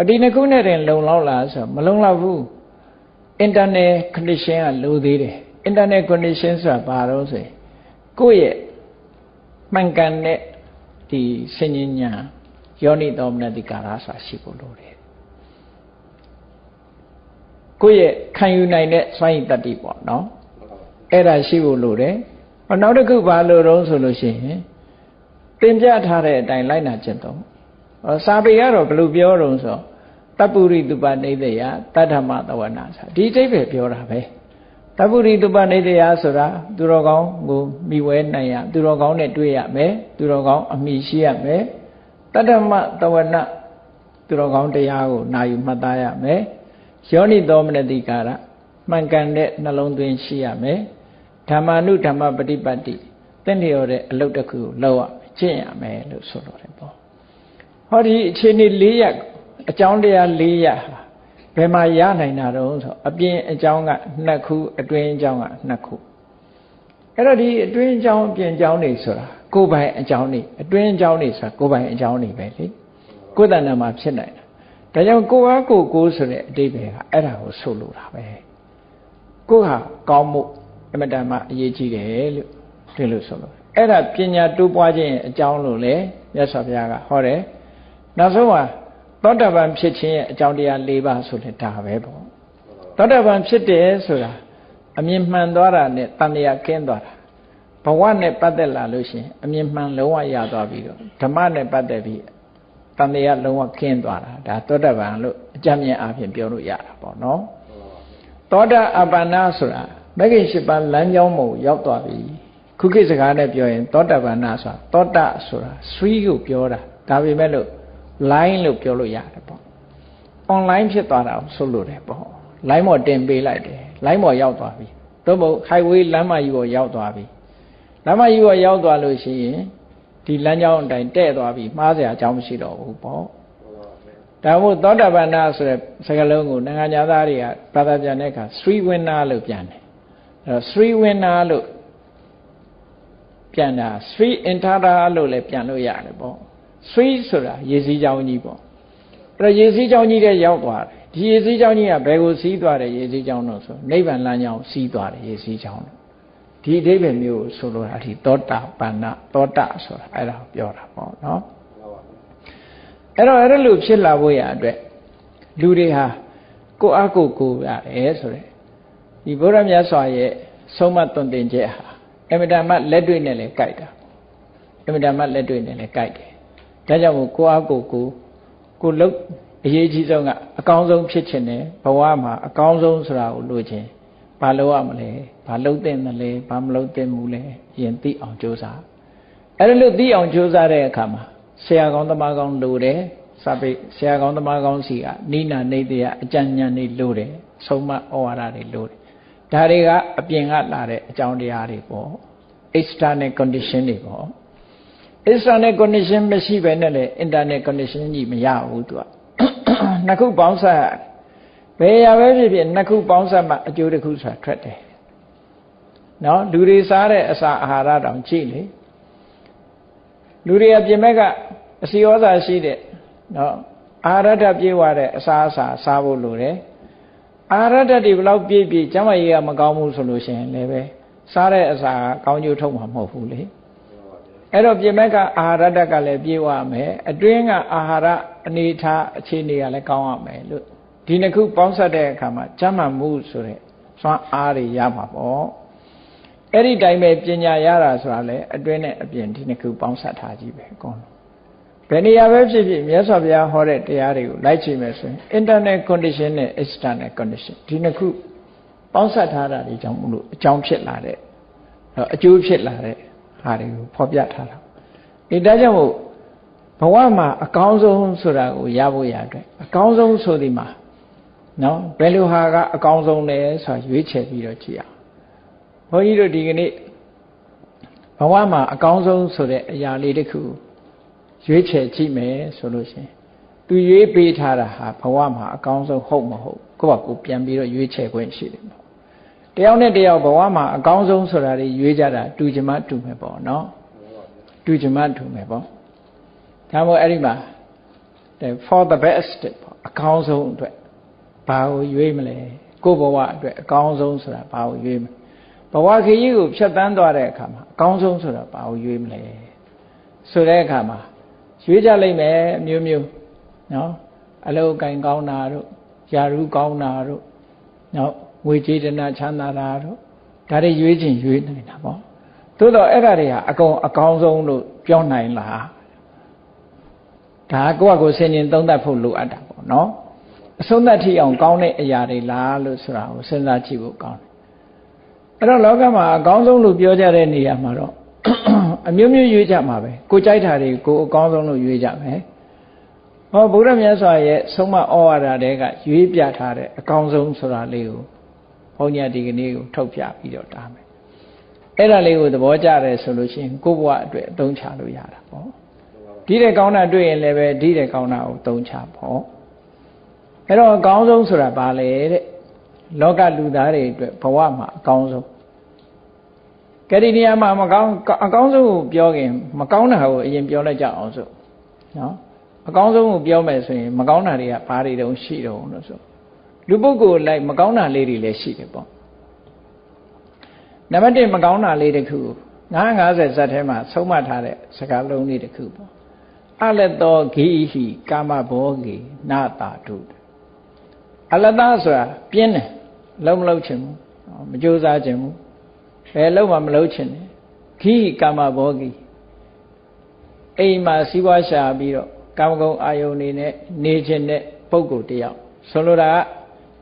ဒီနှစ်ခုနဲ့တင်လုံလောက်လားဆိုမလုံလောက်ဘူး internal condition ကလိုသေးတယ် internal condition ဆိုတာဘာလို့ဆိုရင်ကိုယ့်ရဲ့မှန်ကန်တဲ့ဒီစဉ္ညာယောနိတော်မနတိကာရဆိုတာရှိဖို့လိုတယ်ကိုယ့်ရဲ့ခံယူနိုင်တဲ့စွမ်းရည်တတ္တိပေါ့နော်အဲ့ဒါရှိဖို့လိုတယ်နောက်တစ်ခုဘာလို့တော့ဆိုလို့ရှိရင်တင်ပြထားတဲ့အတိုင်းလိုက်နာကျင့်သုံး စာပေကတော့ဘယ်လိုပြောတော့ဆိုတပ္ပုရိတုပနေတယတတ္ထမသဝနာဆိုဒီအိဗယ်ပြောတာပဲတပ္ပုရိတုပနေတယဆိုတာသူတော်ကောင်းကိုမိဝဲနိုင်ရသူတော်ကောင်းနဲ့တွေ့ရမယ်သူတော်ကောင်းအမိရှိရမယ်တတ္ထမသဝနာသူတော်ကောင်းတရားကိုနာယူမှတ်သားရမယ်ယောနိသောမနတိကာရမှန်ကန်တဲ့နှလုံးသွင်းရှိရမယ်ဓမ္မာနုဓမ္မပฏิပတ်တိတင့်လျော်တဲ့အလုပ်တစ်ခုကိုလုပ်ရကျင့်ရမယ်လို့ဆိုလိုတယ်ပေါ့ ဟောဒီအခြေအနေ၄ရပ်အကြောင်းတရား၄ရပ်ဟာဘယ်မှာရနိုင်တာတော့ဆိုအပြင်အကြောင်းကနှစ်ခုအတွင်းအကြောင်းကနှစ်ခုအဲ့တော့ဒီအတွင်းအကြောင်းအပြင်အကြောင်းတွေဆိုတာကိုယ်ပိုင်အကြောင်းတွေအတွင်းအကြောင်းတွေဆိုတာကိုယ်ပိုင်အကြောင်းတွေပဲလေကိုယ်တဏ္ဍာမှာဖြစ်နိုင်တာဒါကြောင့်ကိုယ်အားကိုယ်ကိုယ်ဆိုတဲ့အတိပ္ပယ်ကအဲ့ဒါကိုဆိုလိုတာပဲကိုယ်ဟာကောင်းမှုအမတန်မှအရေးကြီးတယ်လို့ဒီလိုဆိုလို့အဲ့ဒါပညာတိုးပွားခြင်းအကြောင်းလို့လေမြတ်စွာဘုရားကဟောတယ် နောက်ဆုံးမှာသောတာပန်ဖြစ်ခြင်းရဲ့အကြောင်းတရား၄ပါးဆိုလဲဒါပဲပေါ့သောတာပန်ဖြစ်တယ်ဆိုတာအမြင်မှန်သွားတာနဲ့တန်တရားကင်းသွားတာဘဝနဲ့ပတ်သက်လာလို့ရှိရင်အမြင်မှန်လုံးဝရသွားပြီးတော့ဓမ္မနဲ့ပတ်သက်ပြီးတန်တရားလုံးဝကင်းသွားတာဒါသောတာပန်လို့အကြမ်းမြင်အားဖြင့်ပြောလို့ရတာပေါ့နော်သောတာအပ္ပန္နဆိုတာမဂ္ဂင်၈ပါးလမ်းကြောင်းမို့ရောက်သွားပြီခုခေတ်စကားနဲ့ပြောရင်သောတာပန်နာဆိုတာသောတာဆိုတာ three ကိုပြောတာဒါပေမဲ့လို့ line လို့ပြောလို့ရတယ်ပေါ့ online ဖြစ်သွားတာဆိုလို့တယ်ပေါ့ line ပေါ်တင်ပေးလိုက်တယ် line ပေါ်ရောက်သွားပြီသို့မဟုတ် highway လမ်းမကြီးပေါ်ရောက်သွားပြီလမ်းမကြီးပေါ်ရောက်သွားလို့ရှိရင်ဒီလမ်းကြောင်းအတိုင်းတဲ့သွားပြီမှားစရာအကြောင်းမရှိတော့ဘူးပေါ့ဒါမို့သောတာပန်နာဆိုတဲ့စကားလုံးကိုနိုင်ငံသားတွေကဘာသာပြန်တဲ့အခါ three winner လို့ပြန်တယ်အဲတော့ three winner လို့ပြန်တာ three intara လို့လည်းပြန်လို့ရတယ်ပေါ့ three ဆိုတာရေစည်းကြောင်းကြီးပေါ့အဲ့တော့ရေစည်းကြောင်းကြီးတဲ့ရောက်သွားတယ်ဒီရေစည်းကြောင်းကြီးကဘယ်ကိုစီးသွားတယ်ရေစည်းကြောင်းတော့ဆိုနိဗ္ဗာန်လမ်းကြောင်းစီးသွားတယ်ရေစည်းကြောင်းတော့ဒီအဓိပ္ပာယ်မျိုးဆိုလိုတာဒီသောတာပန္နသောတာဆိုတာအဲ့ဒါကိုပြောတာပေါ့နော်အဲ့တော့အဲ့ဒါလို့ဖြစ်လာဖို့ရအတွက်လူတွေဟာကိုယ့်အကိုကိုရတယ်ဆိုတဲ့ဒီဘုရားမြတ်စွာရဲ့ဆုံးမသွန်သင်ချက်ဟာအမြဲတမ်းလက်တွေ့နဲ့လည်းကြိုက်တာအမြဲတမ်းလက်တွေ့နဲ့လည်းကြိုက်တယ် ဒါကြောင့်မို့ကိုအားကိုကိုကိုလုတ်အရေးကြီးဆုံးကအကောင်းဆုံးဖြစ်ခြင်းနဲ့ဘဝမှာအကောင်းဆုံးဆိုတာကိုလိုချင်ဘာလုပ်ရမလဲဘာလုပ်သင့်တယ်လဲဘာမလုပ်သင့်ဘူးလဲရင်သိအောင်ကြိုးစားအဲ့ဒါလို့သိအောင်ကြိုးစားတဲ့အခါမှာဆရာကောင်းသမားကောင်းလိုတယ်စာပေဆရာကောင်းသမားကောင်းစီကနိနာနေတရားအကြံဉာဏ်တွေလိုတယ်ဆုံးမဩဝါဒတွေလိုတယ်ဒါတွေကအပြင်ကလာတဲ့အကြောင်းတရားတွေပေါ့ external condition တွေပေါ့ external condition မရှိဘဲနဲ့လည်း internal condition ကြီးမရဘူးသူကနှစ်ခုပေါင်းစပ်ဘယ်ရပဲဖြစ်ဖြစ်နှစ်ခုပေါင်းစပ်မှအကျိုးတစ်ခုဆိုတာထွက်တယ်နော်လူတွေစားတဲ့အစာအာဟာရတောင်ကြည့်လေလူတွေကပြင်မဲ့ကအစီဩဇာရှိတဲ့နော်အာရဒပြေးဝတဲ့အစာအစာစားဖို့လိုတယ်အာရဒတွေဘလောက်ပြည့်ပြည့်ကျမ်းမာရေးကမကောင်းဘူးဆိုလို့ရှိရင်လည်းပဲစားတဲ့အစာကောင်းကျိုးထုတ်မှာမဟုတ်ဘူးလေ အဲ့တော့ပြင်မဲ့ကအာဟာရဓာတ်ကလည်းပြေဝမယ်အတွင်းကအာဟာရအနေထားအခြေအနေကလည်းကောင်းရမယ်လို့ဒီနှစ်ခုပေါင်းစပ်တဲ့အခါမှာကျမ်းမာမှုဆိုတဲ့စွမ်းအားတွေရမှာပေါ့အဲ့ဒီတိုင်းပဲပညာရတာဆိုတာလေအတွင်းနဲ့အပြင်ဒီနှစ်ခုပေါင်းစပ်ထားကြည့်ပဲအကုန်ဘယ်နေရာပဲဖြစ်ဖြစ်မြတ်စွာဘုရားဟောတဲ့တရားတွေကိုလိုက်ကြည့်မယ်ဆိုရင် internal condition နဲ့ external condition ဒီနှစ်ခုပေါင်းစပ်ထားတာဒီကြောင့်မလို့အကြောင်းဖြစ်လာတဲ့အကျိုးဖြစ်လာတဲ့ ဟာတွေကိုဖော်ပြထားတာဒီဒါကြောင့်မို့ဘဝမှာအကောင်းဆုံးဆိုတာကိုရဖို့ရအတွက်အကောင်းဆုံးဆိုဒီမှာနော်ဘယ်လိုဟာကအကောင်းဆုံးလဲဆိုတာရွေးချယ်ပြီးတော့ကြည့်အောင်ဘုန်းကြီးတို့ဒီကနေ့ဘဝမှာအကောင်းဆုံးဆိုတဲ့အရာလေးတစ်ခုရွေးချယ်ကြည့်မယ်ဆိုလို့ရှိရင်သူရွေးပေးထားတာဟာဘဝမှာအကောင်းဆုံးဟုတ်မဟုတ်ကိုယ့်ဘာကိုပြန်ပြီးတော့ရွေးချယ်ခွင့်ရှိတယ်ပေါ့ တယောက်နဲ့တယောက်ဘဝမှာအကောင်းဆုံးဆိုတာတွေရွေးကြတာတူချင်မှတူမယ်ပေါ့နော်တူချင်မှတူမယ်ပေါ့ဒါမို့အဲ့ဒီမှာ for the best ပေါ့အကောင်းဆုံးအတွက်ဘာကိုရွေးမလဲကိုယ့်ဘဝအတွက်အကောင်းဆုံးဆိုတာဘာကိုရွေးမလဲဘဝခရီးကိုဖြတ်တန်းသွားတဲ့အခါမှာအကောင်းဆုံးဆိုတာဘာကိုရွေးမလဲဆိုတဲ့အခါမှာရွေးကြလိမ့်မယ်မျိုးမျိုးနော်အလုပ်ကင်ကောင်းတာတို့ယာရုကောင်းတာတို့နော် ငွေကြေးတနာချမ်းသာတာတို့ဒါတွေရွေးခြင်းရွေးနေတာပေါ့သို့တော့အဲ့ဒါတွေဟာအကုန်အကောင်းဆုံးလို့ပြောနိုင်လားဒါကိုယ့်အကိုဆင်ញင်သုံးသပ်ဖို့လိုအပ်တာပေါ့နော်အဆုံးသတ်ထိအောင်ကောင်းတဲ့အရာတွေလားလို့ဆိုတာကိုစဉ်းစားကြည့်ဖို့ကောင်းတယ်အဲ့တော့လောကမှာအကောင်းဆုံးလို့ပြောကြတဲ့နေရာမှာတော့အမျိုးမျိုးရွေးကြမှာပဲကိုကြိုက်တာတွေကိုအကောင်းဆုံးလို့ရွေးကြမယ်ဟောဗုဒ္ဓမြတ်စွာရဲ့ဆုံးမဩဝါဒတွေကရွေးပြထားတဲ့အကောင်းဆုံးဆိုတာလေးကို ဘုန်းကြီးဒီကနေ့ကိုထုတ်ပြပြီးတော့တားမယ်အဲ့ဒါလေးကိုသဘောကျတယ်ဆိုလို့ရှိရင်ကိုယ့်ဘဝအတွက်အသုံးချလို့ရတာပေါ့ဒီတဲ့ကောင်းတာတွေ့ရင်လည်းပဲဒီတဲ့ကောင်းတာကိုသုံးချပေါ့အဲ့တော့အကောင်းဆုံးဆိုတာဘာလဲတဲ့လောကလူသားတွေအတွက်ဘဝမှာအကောင်းဆုံးကဲဒီနေရာမှာမကောင်းအကောင်းဆုံးကိုပြောခင်မကောင်းတာကိုအရင်ပြောလိုက်ကြအောင်စို့နော်အကောင်းဆုံးကိုပြောမယ်ဆိုရင်မကောင်းတာတွေကဘာတွေတုံးရှိတုံးလို့ဆို လူပုဂ္ဂိုလ်လိုက်မကောင်းတာလေးတွေလည်းရှိတယ်ပေါ့နံပါတ်1မကောင်းတာလေးတစ်ခု950ဇတ်ထဲမှာဆုံးမထားတဲ့စကားလုံးလေးတစ်ခုပေါ့အလတောဂိဟိကာမဘောဂိနာတာတုအလတဆိုတာပြင်းတယ်လုံးမလုံးချင်ဘူးမကြိုးစားချင်ဘူးဘယ်လုံးမှမလုံးချင်တယ်ဂိကာမဘောဂိအိမ်မှာစီးပွားရှာပြီးတော့ကာမဂုဏ်အာယုန်နေနဲ့နေခြင်းတဲ့ပုဂ္ဂိုလ်တယောက်ဆိုလိုတာက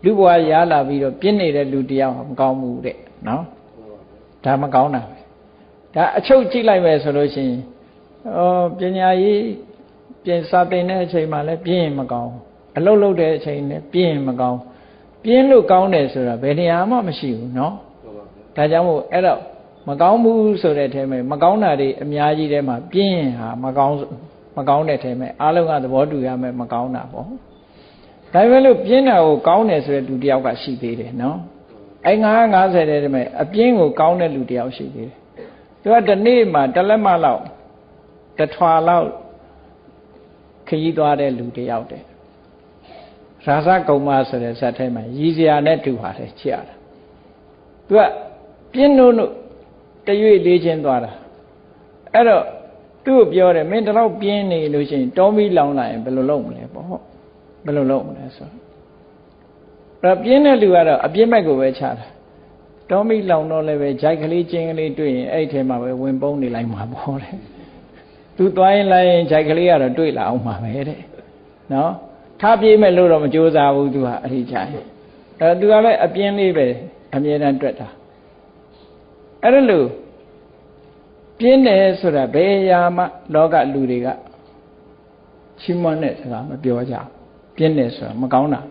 လူဘဝရလာပြီးတော့ပြင်းနေတဲ့လူတရားမကောင်းဘူးတဲ့နော်ဒါမကောင်းတာပဲဒါအချုပ်ကြည့်လိုက်မယ်ဆိုလို့ရှိရင်ဩပညာရေးပြင်စာသင်တဲ့အချိန်မှလည်းပြင်းရင်မကောင်းအလုပ်လုပ်တဲ့အချိန်လည်းပြင်းရင်မကောင်းပြင်းလို့ကောင်းတယ်ဆိုတာဘယ်နေရာမှမရှိဘူးနော်ဒါကြောင့်မို့အဲ့တော့မကောင်းဘူးဆိုတဲ့အထဲမှာမကောင်းတာတွေအများကြီးထဲမှာပြင်းရင်ဟာမကောင်းမကောင်းတဲ့အထဲမှာအားလုံးကသဘောတူရမယ်မကောင်းတာပေါ့ ဒါပေမဲ့လို့ပြင်းတာကိုကောင်းတယ်ဆိုတဲ့လူတယောက်ကရှိသေးတယ်နော်အဲ950တဲ့တည်းမဲ့အပြင်းကိုကောင်းတဲ့လူတယောက်ရှိသေးတယ်သူကဒီနေ့မှတလက်မလောက်တထွာလောက်ခရီးသွားတဲ့လူတယောက်တဲ့ရာဇကုံမဆိုတဲ့ဇာတ်ထဲမှာရည်စရာနဲ့တူပါတယ်ကြည့်ရတာသူကပြင်းလို့တရွေ့လေးချင်းသွားတာအဲ့တော့သူ့ကိုပြောတယ်မင်းတလောက်ပြင်းနေလို့ရှိရင်တောမီလောင်လာရင်ဘယ်လိုလုပ်မလဲပေါ့ ဘယ်လိုလုပ်မလဲဆိုတော့ပြင်းတဲ့လူကတော့အပြစ်မဲ့ကိုပဲချတာတောမီလောင်တော့လည်းပဲဂျိုက်ကလေးကျင်းကလေးတွေ့ရင်အဲ့ထဲမှာပဲဝင်ပုံးနေလိုက်မှာပေါ့တဲ့သူသွားရင်လိုက်ရင်ဂျိုက်ကလေးကတော့တွေ့လာအောင်မှာပဲတဲ့နော်ထားပြေးမဲ့လို့တော့မကြိုးစားဘူးသူကအဲ့ဒီကြရင်အဲသူကလည်းအပြင်းလေးပဲအမြဲတမ်းတွေ့တာအဲ့ဒါလို့ပြင်းတယ်ဆိုတာဘယ်ရာမှလောကလူတွေကချီးမွမ်းတဲ့စကားမပြောကြ ပြင်းတယ်ဆိုတာမကောင်းတာ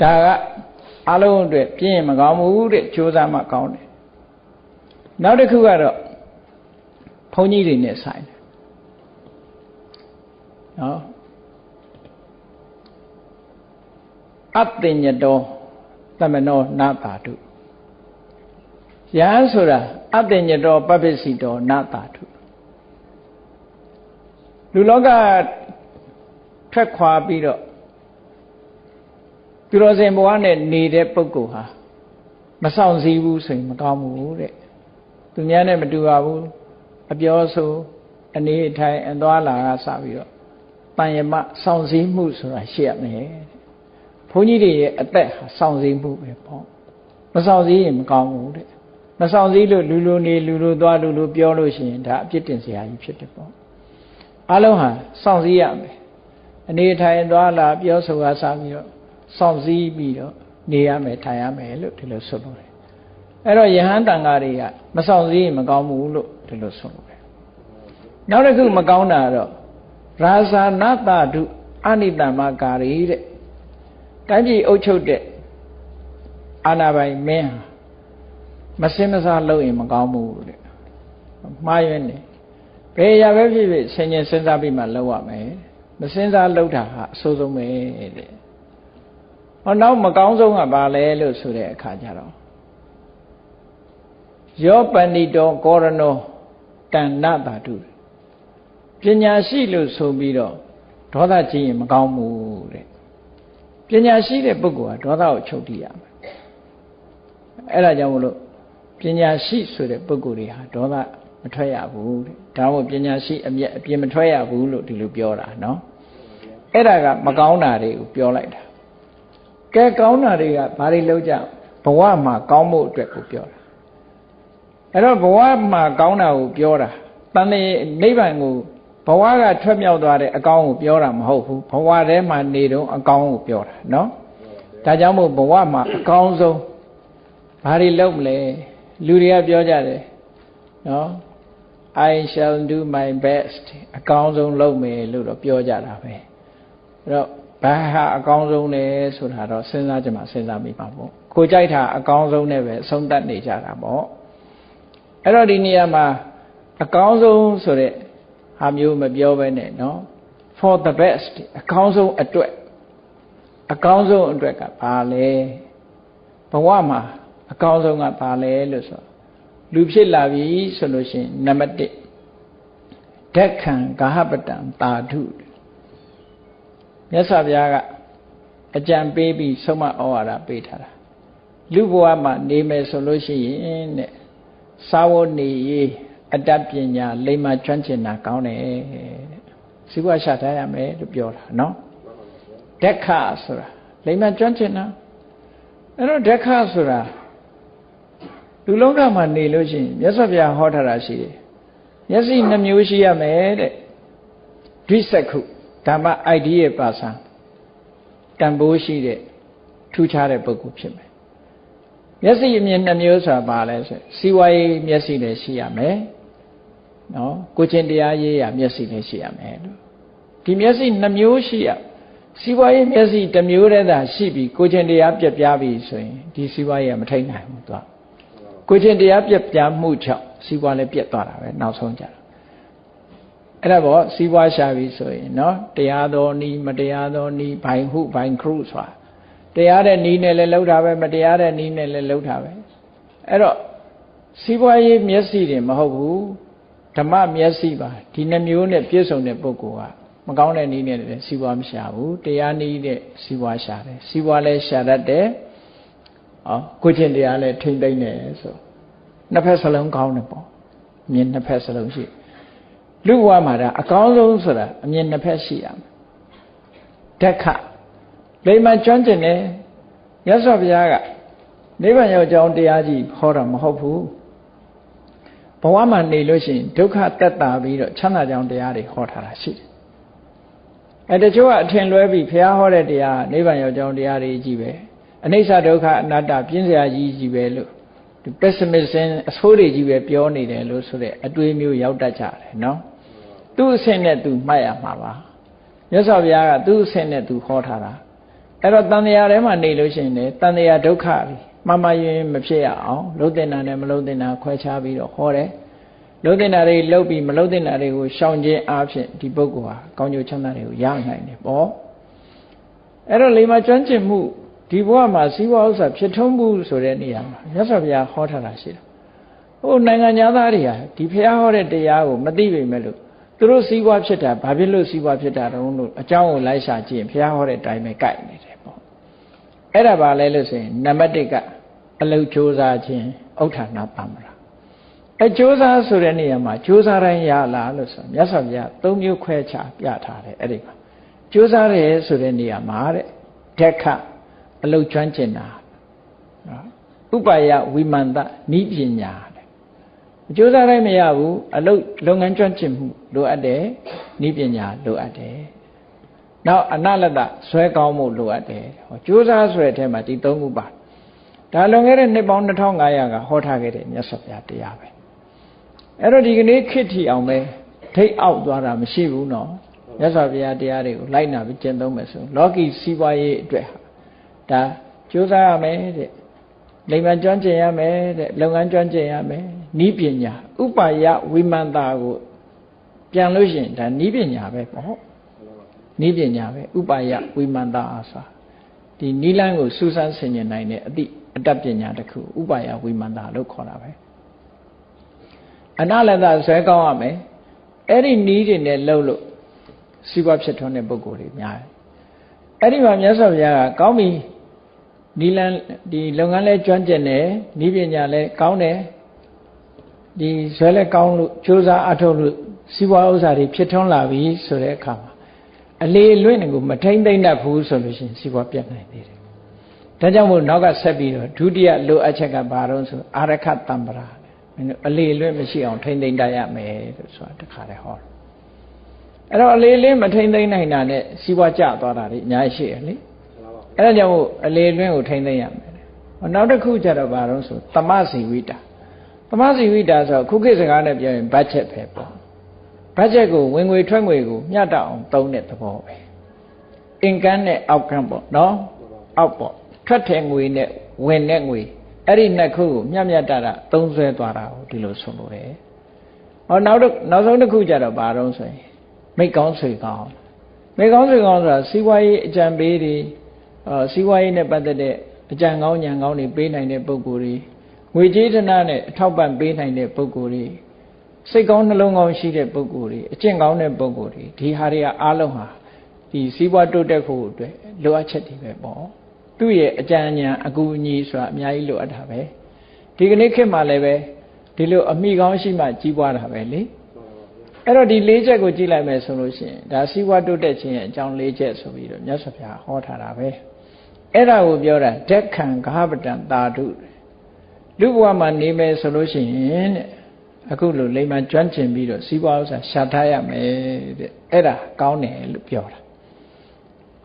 ဒါကအလုံးအတွက်ပြင်းရင်မကောင်းဘူးတဲ့ကြိုးစားမှကောင်းတယ်နောက်တစ်ခုကတော့ဘုန်းကြီးတွေနဲ့ဆိုင်တယ်နော်အတ္တညတောသမနောနာတာတုယဟန်ဆိုတာအတ္တညတောပပ္ပစီတောနတာထုလူလောက ထွက်ခွာပြီးတော့သူတော်စင်ဘဝနဲ့နေတဲ့ပုဂ္ဂိုလ်ဟာမဆောင်စည်းဘူးဆိုရင်မကောင်းဘူးတဲ့သူများနဲ့မတူပါဘူးအပြောဆိုအနေထိုင်အသွားလာကစပြီးတော့တန်ရမဆောင်စည်းမှုဆိုတာရှိရမယ်ဘုန်းကြီးတွေရဲ့အသက်ဟာဆောင်စည်းမှုပဲပေါ့မဆောင်စည်းရင်မကောင်းဘူးတဲ့မဆောင်စည်းလို့လူလူနေလူလူသွားလူလူပြောလို့ရှိရင်ဒါအပြစ်တင်စရာကြီးဖြစ်တယ်ပေါ့အလုံးဟာဆောင်စည်းရမယ် အနေထိုင်သွားလာပြောဆိုတာစပြီးတော့စောင့်စည်းပြီးတော့နေရမယ်ထိုင်ရမယ်လို့ဒီလိုဆိုလို့တယ်အဲ့တော့ယဟန်တန်ဃာတွေကမစောင့်စည်းမကောင်းဘူးလို့ဒီလိုဆိုလို့တယ်နောက်တစ်ခုမကောင်းတာတော့ရာဇာနတတုအနိတမကာရီတဲ့တိုင်းပြည်အုပ်ချုပ်တဲ့အာနာပိုင်မင်းဟာမစင်မစားလုပ်ရင်မကောင်းဘူးတဲ့မှားရွံ့နေဘယ်ရပဲဖြစ်ဖြစ်ဆင်ញင်စဉ်းစားပြီးမှလုပ်ရမယ် မစင်စားလုပ်တာဟာအဆိုးဆုံးပဲတဲ့ဟောနောက်မကောင်းဆုံးကဘာလဲလို့ဆိုတဲ့အခါကျတော့ယောပဏိတောကောရနောတဏ္ဏတာတုပညာရှိလို့ဆိုပြီးတော့ဒေါသကြီးရင်မကောင်းဘူးတဲ့ပညာရှိတဲ့ပုဂ္ဂိုလ်ကဒေါသကိုချုပ်တည်ရမယ်အဲ့ဒါကြောင့်မလို့ပညာရှိဆိုတဲ့ပုဂ္ဂိုလ်တွေဟာဒေါသမ ထွက်ရဘူးတဲ့ဒါမို့ပညာရှိအမျက်အပြင်းမထွက်ရဘူးလို့ဒီလိုပြောတာနော်အဲ့ဒါကမကောင်းတာတွေကိုပြောလိုက်တာကဲကောင်းတာတွေကဘာတွေလောက်ကြဘဝမှာကောင်းဖို့အတွက်ကိုပြောတာအဲ့တော့ဘဝမှာကောင်းတာကိုပြောတာတန်နေနိဗ္ဗာန်ကိုဘဝကထွက်မြောက်သွားတဲ့အကောင်းကိုပြောတာမဟုတ်ဘူးဘဝထဲမှာနေတော့အကောင်းကိုပြောတာနော်ဒါကြောင့်မို့ဘဝမှာအကောင်းဆုံးဘာတွေလုပ်မလဲလူတွေကပြောကြတယ်နော် I shall do my best အကောင်းဆုံးလုပ်မယ်လို့တော့ပြောကြတာပဲအဲ့တော့ဘာဟာအကောင်းဆုံးလဲဆိုတာတော့စဉ်းစားကြမှာစဉ်းစားမိပါပေါ့ကိုကြိုက်တာအကောင်းဆုံးနဲ့ပဲအဆုံးသတ်နေကြတာပေါ့အဲ့တော့ဒီနေရာမှာအကောင်းဆုံးဆိုတဲ့ဟာမျိုးမပြောဘဲနဲ့နော် for the best အကောင်းဆုံးအတွက်အကောင်းဆုံးအတွက်ကဘာလဲဘဝမှာအကောင်းဆုံးကဘာလဲလို့ဆို လူဖြစ်လာပြီဆိုလို့ရှိရင်နံပါတ်1ဓက္ခံဂဟပတံတာထုမြတ်စွာဘုရားကအကြံပေးပြီးဆုံးမဩဝါဒပေးထားတာလူဘဝမှာနေမယ်ဆိုလို့ရှိရင်တဲ့သာဝနေရေးအတ္တပညာလိမ္မာကျွမ်းကျင်တာကောင်းတယ်တဲ့စီးပွားရှာထားရမယ်လို့ပြောတာနော်ဒက္ခဆိုတာလိမ္မာကျွမ်းကျင်တာအဲ့တော့ဒက္ခဆိုတာ လူလုံးကမှာနေလို့ရှိရင်မြတ်စွာဘုရားဟောထားတာရှိတယ်မျက်စိနှမျိုးရှိရမယ်တဲ့ဒိစက္ခုဓမ္မ idea ပါစံတန်ဖိုးရှိတဲ့ထူးခြားတဲ့ပုဂ္ဂိုလ်ဖြစ်မယ်မျက်စိအမြင်နှမျိုးဆိုတာဘာလဲဆိုစီဝါရေးမျက်စိလည်းရှိရမယ်နော်ကိုချင်းတရားရေးရမျက်စိလည်းရှိရမယ်လို့ဒီမျက်စိနှမျိုးရှိရစီဝါရေးမျက်စိတစ်မျိုးတည်းသာရှိပြီးကိုချင်းတရားပြက်ပြားပြီဆိုရင်ဒီစီဝါရေးကမထိန်နိုင်ဘူးသူက ကိုချင်းတရားပြက်ပြားမှုကြောင့်စီဝါလည်းပြက်သွားတာပဲနောက်ဆုံးကြတာအဲ့ဒါပေါ့စီးပွားရှာပြီဆိုရင်နော်တရားတော်နီးမတရားတော်နီးဘိုင်ဟုဘိုင်ခရုဆိုတာတရားတဲ့နီးနဲ့လည်းလှုပ်တာပဲမတရားတဲ့နီးနဲ့လည်းလှုပ်တာပဲအဲ့တော့စီးပွားရေးမျက်စိတွေမဟုတ်ဘူးဓမ္မမျက်စိပါဒီနှမျိုးနဲ့ပြည့်စုံတဲ့ပုဂ္ဂိုလ်ကမကောင်းတဲ့နီးနဲ့လည်းစီးပွားမရှာဘူးတရားနီးတဲ့စီးပွားရှာတယ်စီးပွားလည်းရှာတတ်တယ် ဟောကိုချင်းတရားလည်းထိမ့်သိမ့်တယ်ဆိုနှစ်ဖက်စလုံးကောင်းတယ်ပေါ့မြင်နှစ်ဖက်စလုံးရှိတယ်လူဘဝမှာဒါအကောင်းဆုံးဆိုတာအမြင်နှစ်ဖက်ရှိရမယ်ဓက္ခလိမ္မာကျွမ်းကျင်တယ်ရသော်ဘုရားကနိဗ္ဗာန်ရောက်ကြောင်းတရားကြီးဟောတာမဟုတ်ဘူးဘဝမှာနေလို့ရှိရင်ဒုက္ခတက်တာပြီးတော့ချမ်းသာကြောင်းတရားတွေဟောထားတာရှိတယ်အဲတချို့ကအထင်လွဲပြီးဘုရားဟောတဲ့တရားနိဗ္ဗာန်ရောက်ကြောင်းတရားတွေကြီးပဲ အနိစ္စဒုက္ခအနတ္တပြင်းစရာကြီးကြီးပဲလို့ဒီ pessimism အဆိုးတွေကြီးပဲပြောနေတယ်လို့ဆိုတဲ့အတွေးမျိုးရောက်တတ်ကြတယ်နော်သူ့အဆင့်နဲ့သူမှတ်ရမှာပါမြတ်စွာဘုရားကသူ့အဆင့်နဲ့သူဟောထားတာအဲ့တော့တန်တရားထဲမှာနေလို့ရှိရင်လေတန်တရားဒုက္ခပြီမမယင်မဖြစ်ရအောင်လုံးတင်တာနဲ့မလုံးတင်တာခွဲခြားပြီးတော့ဟောတယ်လုံးတင်တာတွေလှုပ်ပြီးမလုံးတင်တာတွေကိုရှောင်ခြင်းအားဖြင့်ဒီပုဂ္ဂိုလ်ဟာကောင်းကျိုးချမ်းသာတွေကိုရနိုင်တယ်ပေါ့အဲ့တော့လေမကျွမ်းကျင်မှု ဒီဘဝမှာစီးပွားဥစ္စာဖြစ်ထုံးမှုဆိုတဲ့နေရာမှာမြတ်စွာဘုရားဟောထားတာရှိတယ် ဟိုနိုင်ငံသားတွေဟာဒီဖះဟောတဲ့တရားကိုမသိပေမဲ့လို့သူတို့စီးပွားဖြစ်တာဘာဖြစ်လို့စီးပွားဖြစ်တာတုံးလို့အကြောင်းကိုလိုက်ရှာကြည့်ရင်ဖះဟောတဲ့အတိုင်းပဲကြိုက်နေတယ်ပေါ့အဲ့ဒါပါလဲလို့ဆိုရင်နံပါတ်1ကအလုတ်စ조사ခြင်းဥဋ္ဌာဏပမ္မရာအဲစ조사ဆိုတဲ့နေရာမှာစ조사တိုင်းရလားလို့ဆိုမြတ်စွာဘုရားသုံးမျိုးခွဲခြားပြထားတယ်အဲ့ဒီမှာစ조사တယ်ဆိုတဲ့နေရာမှာတဲ့ဓက္ခ အလုတ်ကျွမ်းကျင်တာဥပယဝိမန္တနိပညာတဲ့အကျိုးစားတိုင်းမရဘူးအလုတ်လုပ်ငန်းကျွမ်းကျင်မှုလိုအပ်တယ်နိပညာလိုအပ်တယ်နောက်အနလတဇွဲကောင်းမှုလိုအပ်တယ်ဟောကျိုးစားဆိုတဲ့အထက်မှာဒီသုံးခုပါဒါလွန်ခဲ့တဲ့နှစ်ပေါင်း2500ကဟောထားခဲ့တဲ့မြတ်စွာဘုရားတရားပဲအဲ့တော့ဒီကနေ့ခေတ်ထီအောင်ပဲထိတ်အောက်သွားတာမရှိဘူးနော်မြတ်စွာဘုရားတရားတွေကိုလိုက်နာပြီးကျင့်သုံးမယ်ဆိုလောကီစီးပွားရေးအတွက် ဒါကြိုးစားရမယ်တဲ့လိမ္မာကျွမ်းကျင်ရမယ်တဲ့လုပ်ငန်းကျွမ်းကျင်ရမယ်နီးပညာဥပါယဝိမန္တာကိုပြန်လို့ရှိရင်ဒါနီးပညာပဲပေါ့နီးပညာပဲဥပါယဝိမန္တာအားစာဒီနီးလန်းကိုစူးစမ်းဆင်ခြင်နိုင်တဲ့အသည့်အတတ်ပညာတစ်ခုဥပါယဝိမန္တာလို့ခေါ်တာပဲအနလတဆွဲကောင်းရမယ်အဲ့ဒီနီးတွေနဲ့လှုပ်လို့စီးပွားဖြစ်ထွန်းတဲ့ပုံကိုယ်တွေများတယ်အဲ့ဒီမှာမြတ်စွာဘုရားကကောင်းပြီ နီလန်ဒီလုပ်ငန်းလဲကျွမ်းကျင်တယ်ဤပညာလဲကောင်းတယ်ဒီဇွဲလဲကောင်းလို့ကြိုးစားအထောက်လို့စီးပွားဥစ္စာတွေဖြစ်ထွန်းလာပြီဆိုတဲ့အခါမှာအလေလွင့်ကိုမထိမ့်သိမ့်တတ်ဘူးဆိုလို့ရှိရင်စီးပွားပြတ်နိုင်သေးတယ်ဒါကြောင့်မို့နောက်ကဆက်ပြီးတော့ဒုတိယလိုအပ်ချက်ကဘာတော့ဆိုအာရခတံပရာမင်းတို့အလေလွင့်မရှိအောင်ထိမ့်သိမ့်တတ်ရမယ်လို့ဆိုတာတခါတည်းဟောတယ်အဲ့တော့အလေလေးမထိမ့်သိမ့်နိုင်တာနဲ့စီးပွားကျသွားတာတွေအများကြီးရှိရလေ အဲ့ဒါကြောင့်မို့အလေလွင့်ကိုထိမ့်သိမ့်ရမယ်နောက်တစ်ခုကျတော့ဘာလို့ဆိုတမစီဝိတာတမစီဝိတာဆိုခုခေတ်စကားနဲ့ပြောရင်ဘတ်ဂျက်ပဲပေါ့ဘတ်ဂျက်ကိုဝင်ငွေထွက်ငွေကိုမျှတအောင်သုံးတဲ့သဘောပဲအင်ကန်းနဲ့အောက်ကန်းပေါ့နော်အောက်ပေါ့ထွက်တဲ့ငွေနဲ့ဝင်တဲ့ငွေအဲ့ဒီနှစ်ခုကိုမျှမျှတတသုံးဆွဲသွားတာကိုဒီလိုဆိုလို့တယ်ဟောနောက်နောက်ဆုံးတစ်ခုကျတော့ဘာတော့ဆိုရင်မိတ်ကောင်းဆွေကောင်းမိတ်ကောင်းဆွေကောင်းဆိုတာစီးပွားရေးအကြံပေးတွေ အာစီးပွားရေးနဲ့ပတ်သက်တဲ့အကြံကောင်းဉာဏ်ကောင်းတွေပေးနိုင်တဲ့ပုဂ္ဂိုလ်တွေငွေကြေးဒနာနဲ့အထောက်ပံ့ပေးနိုင်တဲ့ပုဂ္ဂိုလ်တွေစိတ်ကောင်းနှလုံးကောင်းရှိတဲ့ပုဂ္ဂိုလ်တွေအကျင့်ကောင်းတဲ့ပုဂ္ဂိုလ်တွေဒီဟာတွေကအားလုံးဟာဒီစီးပွားတိုးတက်ဖို့အတွက်လိုအပ်ချက်တွေပဲပေါ့သူ့ရဲ့အကြံဉာဏ်အကူအညီဆိုတာအများကြီးလိုအပ်တာပဲဒီကနေ့ခေတ်မှာလည်းပဲဒီလိုအမိကောင်းရှိမှကြီးပွားတာပဲလေအဲ့တော့ဒီ၄ချက်ကိုကြည့်လိုက်မယ်ဆိုလို့ရှိရင်ဒါစီးပွားတိုးတက်ခြင်းရဲ့အကြောင်း၄ချက်ဆိုပြီးတော့မြတ်စွာဘုရားဟောထားတာပဲ အဲ့ဒါကိုပြောတာဓက္ခံဂဟပတံတာဓုလူဘဝမှာနေမယ်ဆိုလို့ရှိရင်တဲ့အခုလိုလိမ္မာကျွမ်းကျင်ပြီးတော့စီးပွားဥစ္စာရှာထားရမယ်တဲ့အဲ့ဒါကောင်းတယ်လို့ပြောတာ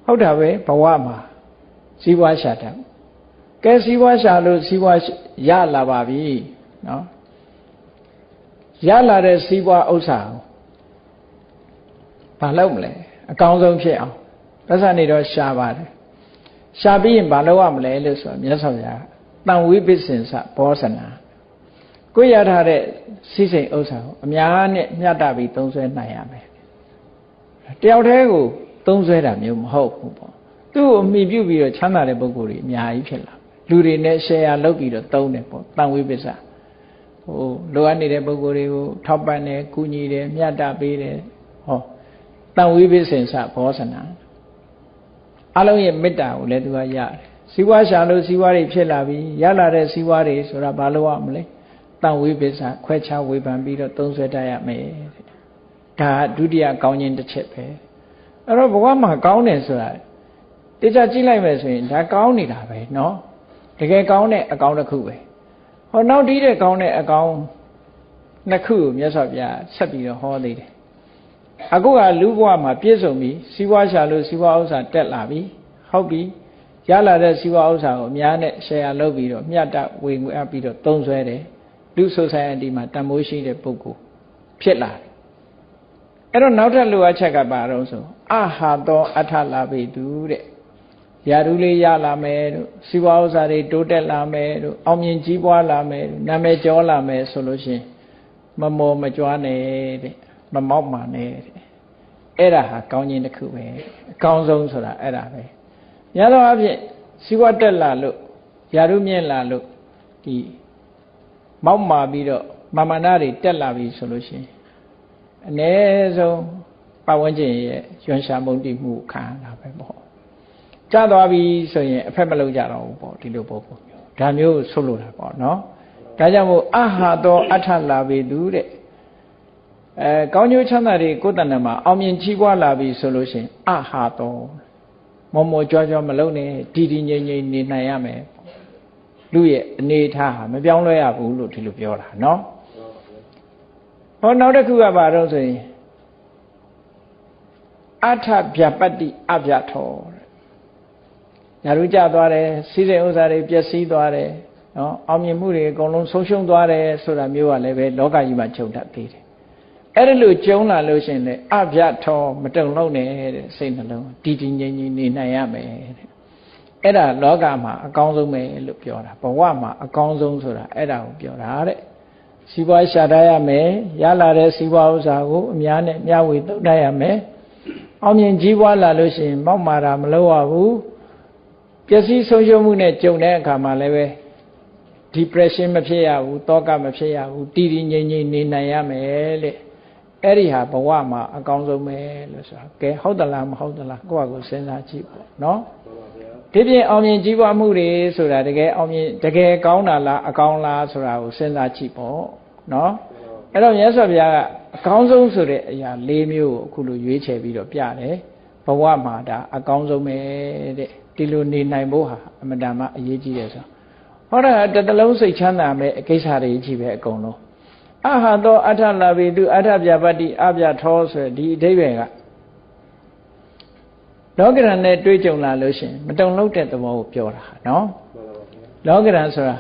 ဟုတ်တာပဲဘဝမှာစီးပွားရှာတာကဲစီးပွားရှာလို့စီးပွားရလာပါပြီနော်ရလာတဲ့စီးပွားဥစ္စာကိုဘာလုပ်မလဲအကောင်းဆုံးဖြစ်အောင်ပတ်စံနေတော့ရှာပါတယ် ရှာပြီးရင်ဘာလုပ်ရမလဲလို့ဆိုမြတ်စွာဘုရားတန်ဝိပစ္စင်စဘောဇနာကိုရထားတဲ့စိစိမ်ဥစ္စာကိုအများနဲ့မျှတပြီးသုံးဆွဲနိုင်ရမယ်တယောက်တည်းကိုသုံးဆွဲတာမျိုးမဟုတ်ဘူးပေါ့သူ့ကိုအမိပြုပြီးတော့ချမ်းသာတဲ့ပုဂ္ဂိုလ်တွေအများကြီးဖြစ်လာလူတွေနဲ့ share လုပ်ပြီးတော့သုံးတယ်ပေါ့တန်ဝိပစ္စဟိုလိုအပ်နေတဲ့ပုဂ္ဂိုလ်တွေကိုထောက်ပံ့တယ်ကူညီတယ်မျှတပေးတယ်ဟောတန်ဝိပစ္စင်စဘောဇနာ အလုံးရဲ့မေတ္တာကိုလည်းသူကရတယ်စီဝါရှာလို့စီဝါတွေဖြစ်လာပြီရလာတဲ့စီဝါတွေဆိုတာဘာလို့ရမလဲတန်ဝိပစ္စခွဲခြားဝေဖန်ပြီးတော့သုံးဆွဲတတ်ရမယ်ဒါဒုတိယကောင်းခြင်းတစ်ချက်ပဲအဲ့တော့ဘဝမှာကောင်းတယ်ဆိုတာတခြားကြည့်လိုက်မယ်ဆိုရင်ဒါကောင်းနေတာပဲเนาะတကယ်ကောင်းတဲ့အကောင်းတစ်ခုပဲဟောနောက်တီးတဲ့ကောင်းတဲ့အကောင်းနှစ်ခုကိုမြတ်စွာဘုရားဆက်ပြီးတော့ဟောသေးတယ် အခုကလူဘဝမှာပြည့်စုံပြီစီးပွားရှာလို့စီးပွားဥစ္စာတက်လာပြီဟုတ်ပြီရလာတဲ့စီးပွားဥစ္စာကိုအများနဲ့ share လုပ်ပြီးတော့မျှတဝေငွေအပ်ပြီးတော့သုံးစွဲတယ်လူ society မှာတန်မိုးရှိတဲ့ပုဂ္ဂိုလ်ဖြစ်လာတယ်အဲ့တော့နောက်ထပ်လိုအပ်ချက်ကဘာတော့ဆိုအဟာသောအထလာပေသူတဲ့ရာထူးလေးရလာမယ်တို့စီးပွားဥစ္စာတွေတိုးတက်လာမယ်တို့အောင်မြင်ကြီးပွားလာမယ်တို့နာမည်ကျော်လာမယ်ဆိုလို့ရှိရင်မမောမကြွားနဲ့တဲ့မမောက်မာနဲ့ အဲ့ဒါဟာကောင်းခြင်းတစ်ခုပဲအကောင်းဆုံးဆိုတာအဲ့ဒါပဲညသောအဖြစ်စီးပွားတက်လာလို့ယာရုမြင့်လာလို့ဒီမောက်မာပြီးတော့မာမနာတွေတက်လာပြီဆိုလို့ရှိရင်အ ਨੇ ဆုံးပတ်ဝန်းကျင်ရဲ့ရွှန်ရှာမုန်တိမှုခံတာပဲပေါ့ကြာသွားပြီဆိုရင်အဖက်မလုံးကြတော့ဘူးပေါ့ဒီလိုပုံပုံမျိုးဒါမျိုးဆုလို့တာပေါ့နော်ဒါကြောင့်မို့အဟာတောအထလာပေသူတဲ့ အဲကောင်းကျိုးချမ်းသာတွေကိုယ်တဏ္ဍမှာအောင်မြင်ကြီးပွားလာပြီဆိုလို့ရှိရင်အဟာတောမောမောကြွားကြွားမလုံးနဲ့တည်တည်ငြိမ်ငြိမ်နေနိုင်ရမယ်လူရဲ့အနေထားဟာမပြောင်းလဲရဘူးလို့ဒီလိုပြောတာเนาะဟောနောက်တစ်ခုကဘာတော့ဆိုရင်အထဗျပတ္တိအဗျထောညာတို့ကြသွားတယ်စီးတဲ့ဥစ္စာတွေပျက်စီးသွားတယ်နော်အောင်မြင်မှုတွေအကုန်လုံးဆုံးရှုံးသွားတယ်ဆိုတာမျိုးကလည်းပဲလောကကြီးမှာခြုံတတ်သေးတယ် အဲ့ဒါလို့ကျုံလာလို့ရှင်လေအဗျထောမတုံလုံးနဲ့တဲ့စိတ်နှလုံးတည်တည်ငြိမ်ငြိမ်နေနိုင်ရမယ်တဲ့အဲ့ဒါလောကမှာအကောင်းဆုံးပဲလို့ပြောတာဘဝမှာအကောင်းဆုံးဆိုတာအဲ့ဒါကိုပြောတာတဲ့စီးပွားရှာတတ်ရမယ်ရလာတဲ့စီးပွားဥစ္စာကိုအများနဲ့မျှဝေသုံးတတ်ရမယ်အောင်မြင်ကြီးပွားလာလို့ရှိရင်မောက်မာတာမလုပ်ရဘူးပျက်စီးဆုံးရှုံးမှုနဲ့ကြုံတဲ့အခါမှာလည်းပဲ depression မဖြစ်ရဘူးတောကမဖြစ်ရဘူးတည်တည်ငြိမ်ငြိမ်နေနိုင်ရမယ်လေ အဲ့ဒီဟာဘဝမှာအကောင်းဆုံးပဲလို့ဆိုတာကဲဟုတ်သလားမဟုတ်သလားကိုယ့်ဟာကိုယ်စဉ်းစားကြည့်ပေါ့နော်ဒီပြင်အောင်မြင်ကြီးပွားမှုတွေဆိုတာတကယ်အောင်မြင်တကယ်ကောင်းတာလားအကောင်းလားဆိုတာကိုစဉ်းစားကြည့်ပေါ့နော်အဲ့တော့မြတ်စွာဘုရားကအကောင်းဆုံးဆိုတဲ့အရာ၄မျိုးကိုအခုလိုရွေးချယ်ပြီးတော့ပြတယ်ဘဝမှာဒါအကောင်းဆုံးပဲတဲ့ဒီလိုနေနိုင်ဖို့ဟာအမတန်မှအရေးကြီးတယ်ဆိုဟောတာတတလုံးစိတ်ချမ်းသာမဲ့အကိစ္စတွေကြီးပဲအကုန်လုံး အဟသောအထလာပေသူအထပြပတ္တိအပြထောဆိုဒီအဓိပ္ပာယ်ကလောကရန်နဲ့တွေးကြုံလာလို့ရှင်မတုံလို့တဲ့သဘောကိုပြောတာနော်လောကရန်ဆိုတာ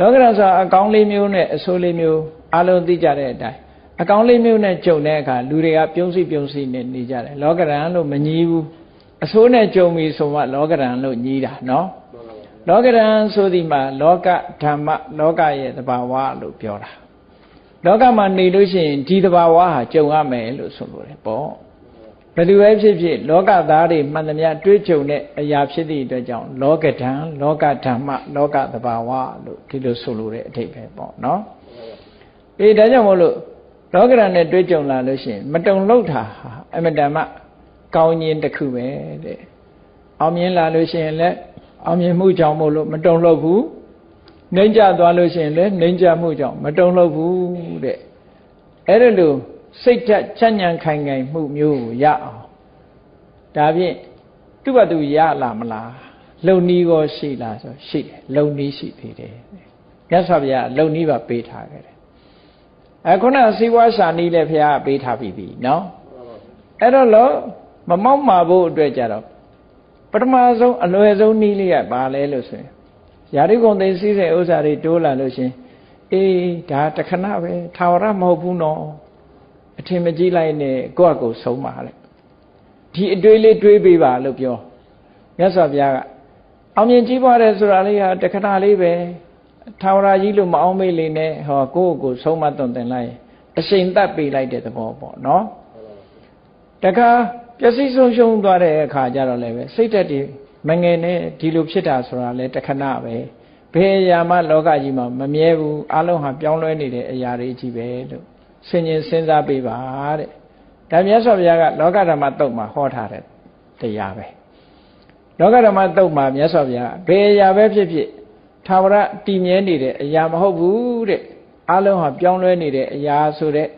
လောကရန်ဆိုတာအကောင်းလေးမျိုးနဲ့အဆိုးလေးမျိုးအလုံးသိကြတဲ့အတိုင်းအကောင်းလေးမျိုးနဲ့ကြုံတဲ့အခါလူတွေကပြုံးစိပြုံးစိနဲ့နေကြတယ်လောကရန်လို့မညီဘူးအဆိုးနဲ့ကြုံပြီဆိုမှလောကရန်လို့ညီးတာနော်လောကရန်ဆိုဒီမှာလောကဓမ္မလောကရဲ့တဘာဝလို့ပြောတာ လောကမှာနေလို့ရှိရင်ဒီတဘာဝဟာကြုံရမယ်လို့ဆိုလိုတယ်ပေါ့ဘယ်သူပဲဖြစ်ဖြစ်လောကသားတွေမှန်သမျှတွေးကြုံတဲ့အရာဖြစ်သည့်အတွက်ကြောင့်လောကဓာန်လောကဓမ္မလောကတဘာဝလို့ဒီလိုဆိုလိုတဲ့အထိပ္ပယ်ပေါ့နော်အေးဒါကြောင့်မို့လို့လောကရန်နဲ့တွေးကြုံလာလို့ရှိရင်မတုံလောက်တာဟာအမတန်မှကောင်းခြင်းတစ်ခုပဲတဲ့အောင်မြင်လာလို့ရှိရင်လည်းအောင်မြင်မှုကြောင့်မို့လို့မတုံလောက်ဘူး နှိမ့်ကြသွားလို့ရှိရင်လည်းနှိမ့်ကြမှုကြောင့်မတုံလောက်ဘူးတဲ့အဲ့ဒါလို့စိတ်ဓာတ်ချမ်းညံခိုင်ခိုင်မှုမျိုးကိုရအောင်ဒါဖြင့်သူ့ဘသူရလာမလားလုံနီးရောရှိလားဆိုရှိတယ်လုံနီးရှိသေးတယ်မြတ်စွာဘုရားလုံနီးပါပေးထားခဲ့တယ်အခုနစီဝါရှာနီးလည်းဘုရားပေးထားပြီးပြီနော်အဲ့တော့လို့မမောက်မာဖို့အတွက်ကြတော့ပထမဆုံးအလွယ်ဆုံးနီးလေးကဘာလဲလို့ဆိုရင် ယာရိကုံသိသိတဲ့ဥစ္စာတွေတိုးလာလို့ရှင်အေးဒါတခဏပဲထာဝရမဟုတ်ဘူးနော်အထင်မကြီးလိုက်နဲ့ကိုယ့်အကိုဆုံးပါလေဒီအတွေးလေးတွေးပေးပါလို့ပြောမြတ်စွာဘုရားကအောင်မြင်ကြီးပွားတယ်ဆိုတာလေးဟာတခဏလေးပဲထာဝရကြီးလို့မအောင်မေ့လေနဲ့ဟောကိုယ့်အကိုဆုံးမသွန်သင်လိုက်အရှိန်သက်ပေးလိုက်တဲ့သဘောပေါ့နော်တခါပျက်စီးဆုံးရှုံးသွားတဲ့အခါကျတော့လည်းပဲစိတ်သက်တည် မငယ်နဲ့ဒီလိုဖြစ်တာဆိုတာလဲတခဏပဲဘယ်အရာမှလောကကြီးမှာမမြဲဘူးအလုံးဟာပြောင်းလဲနေတဲ့အရာတွေကြီးပဲလို့ဆင်ញင်စဉ်းစားပေးပါတဲ့ဒါမြတ်စွာဘုရားကလောကဓမ္မတုတ်မှာဟောထားတဲ့တရားပဲလောကဓမ္မတုတ်မှာမြတ်စွာဘုရားဘယ်အရာပဲဖြစ်ဖြစ်သာဝရတည်မြဲနေတဲ့အရာမဟုတ်ဘူးတဲ့အလုံးဟာပြောင်းလဲနေတဲ့အရာဆိုတဲ့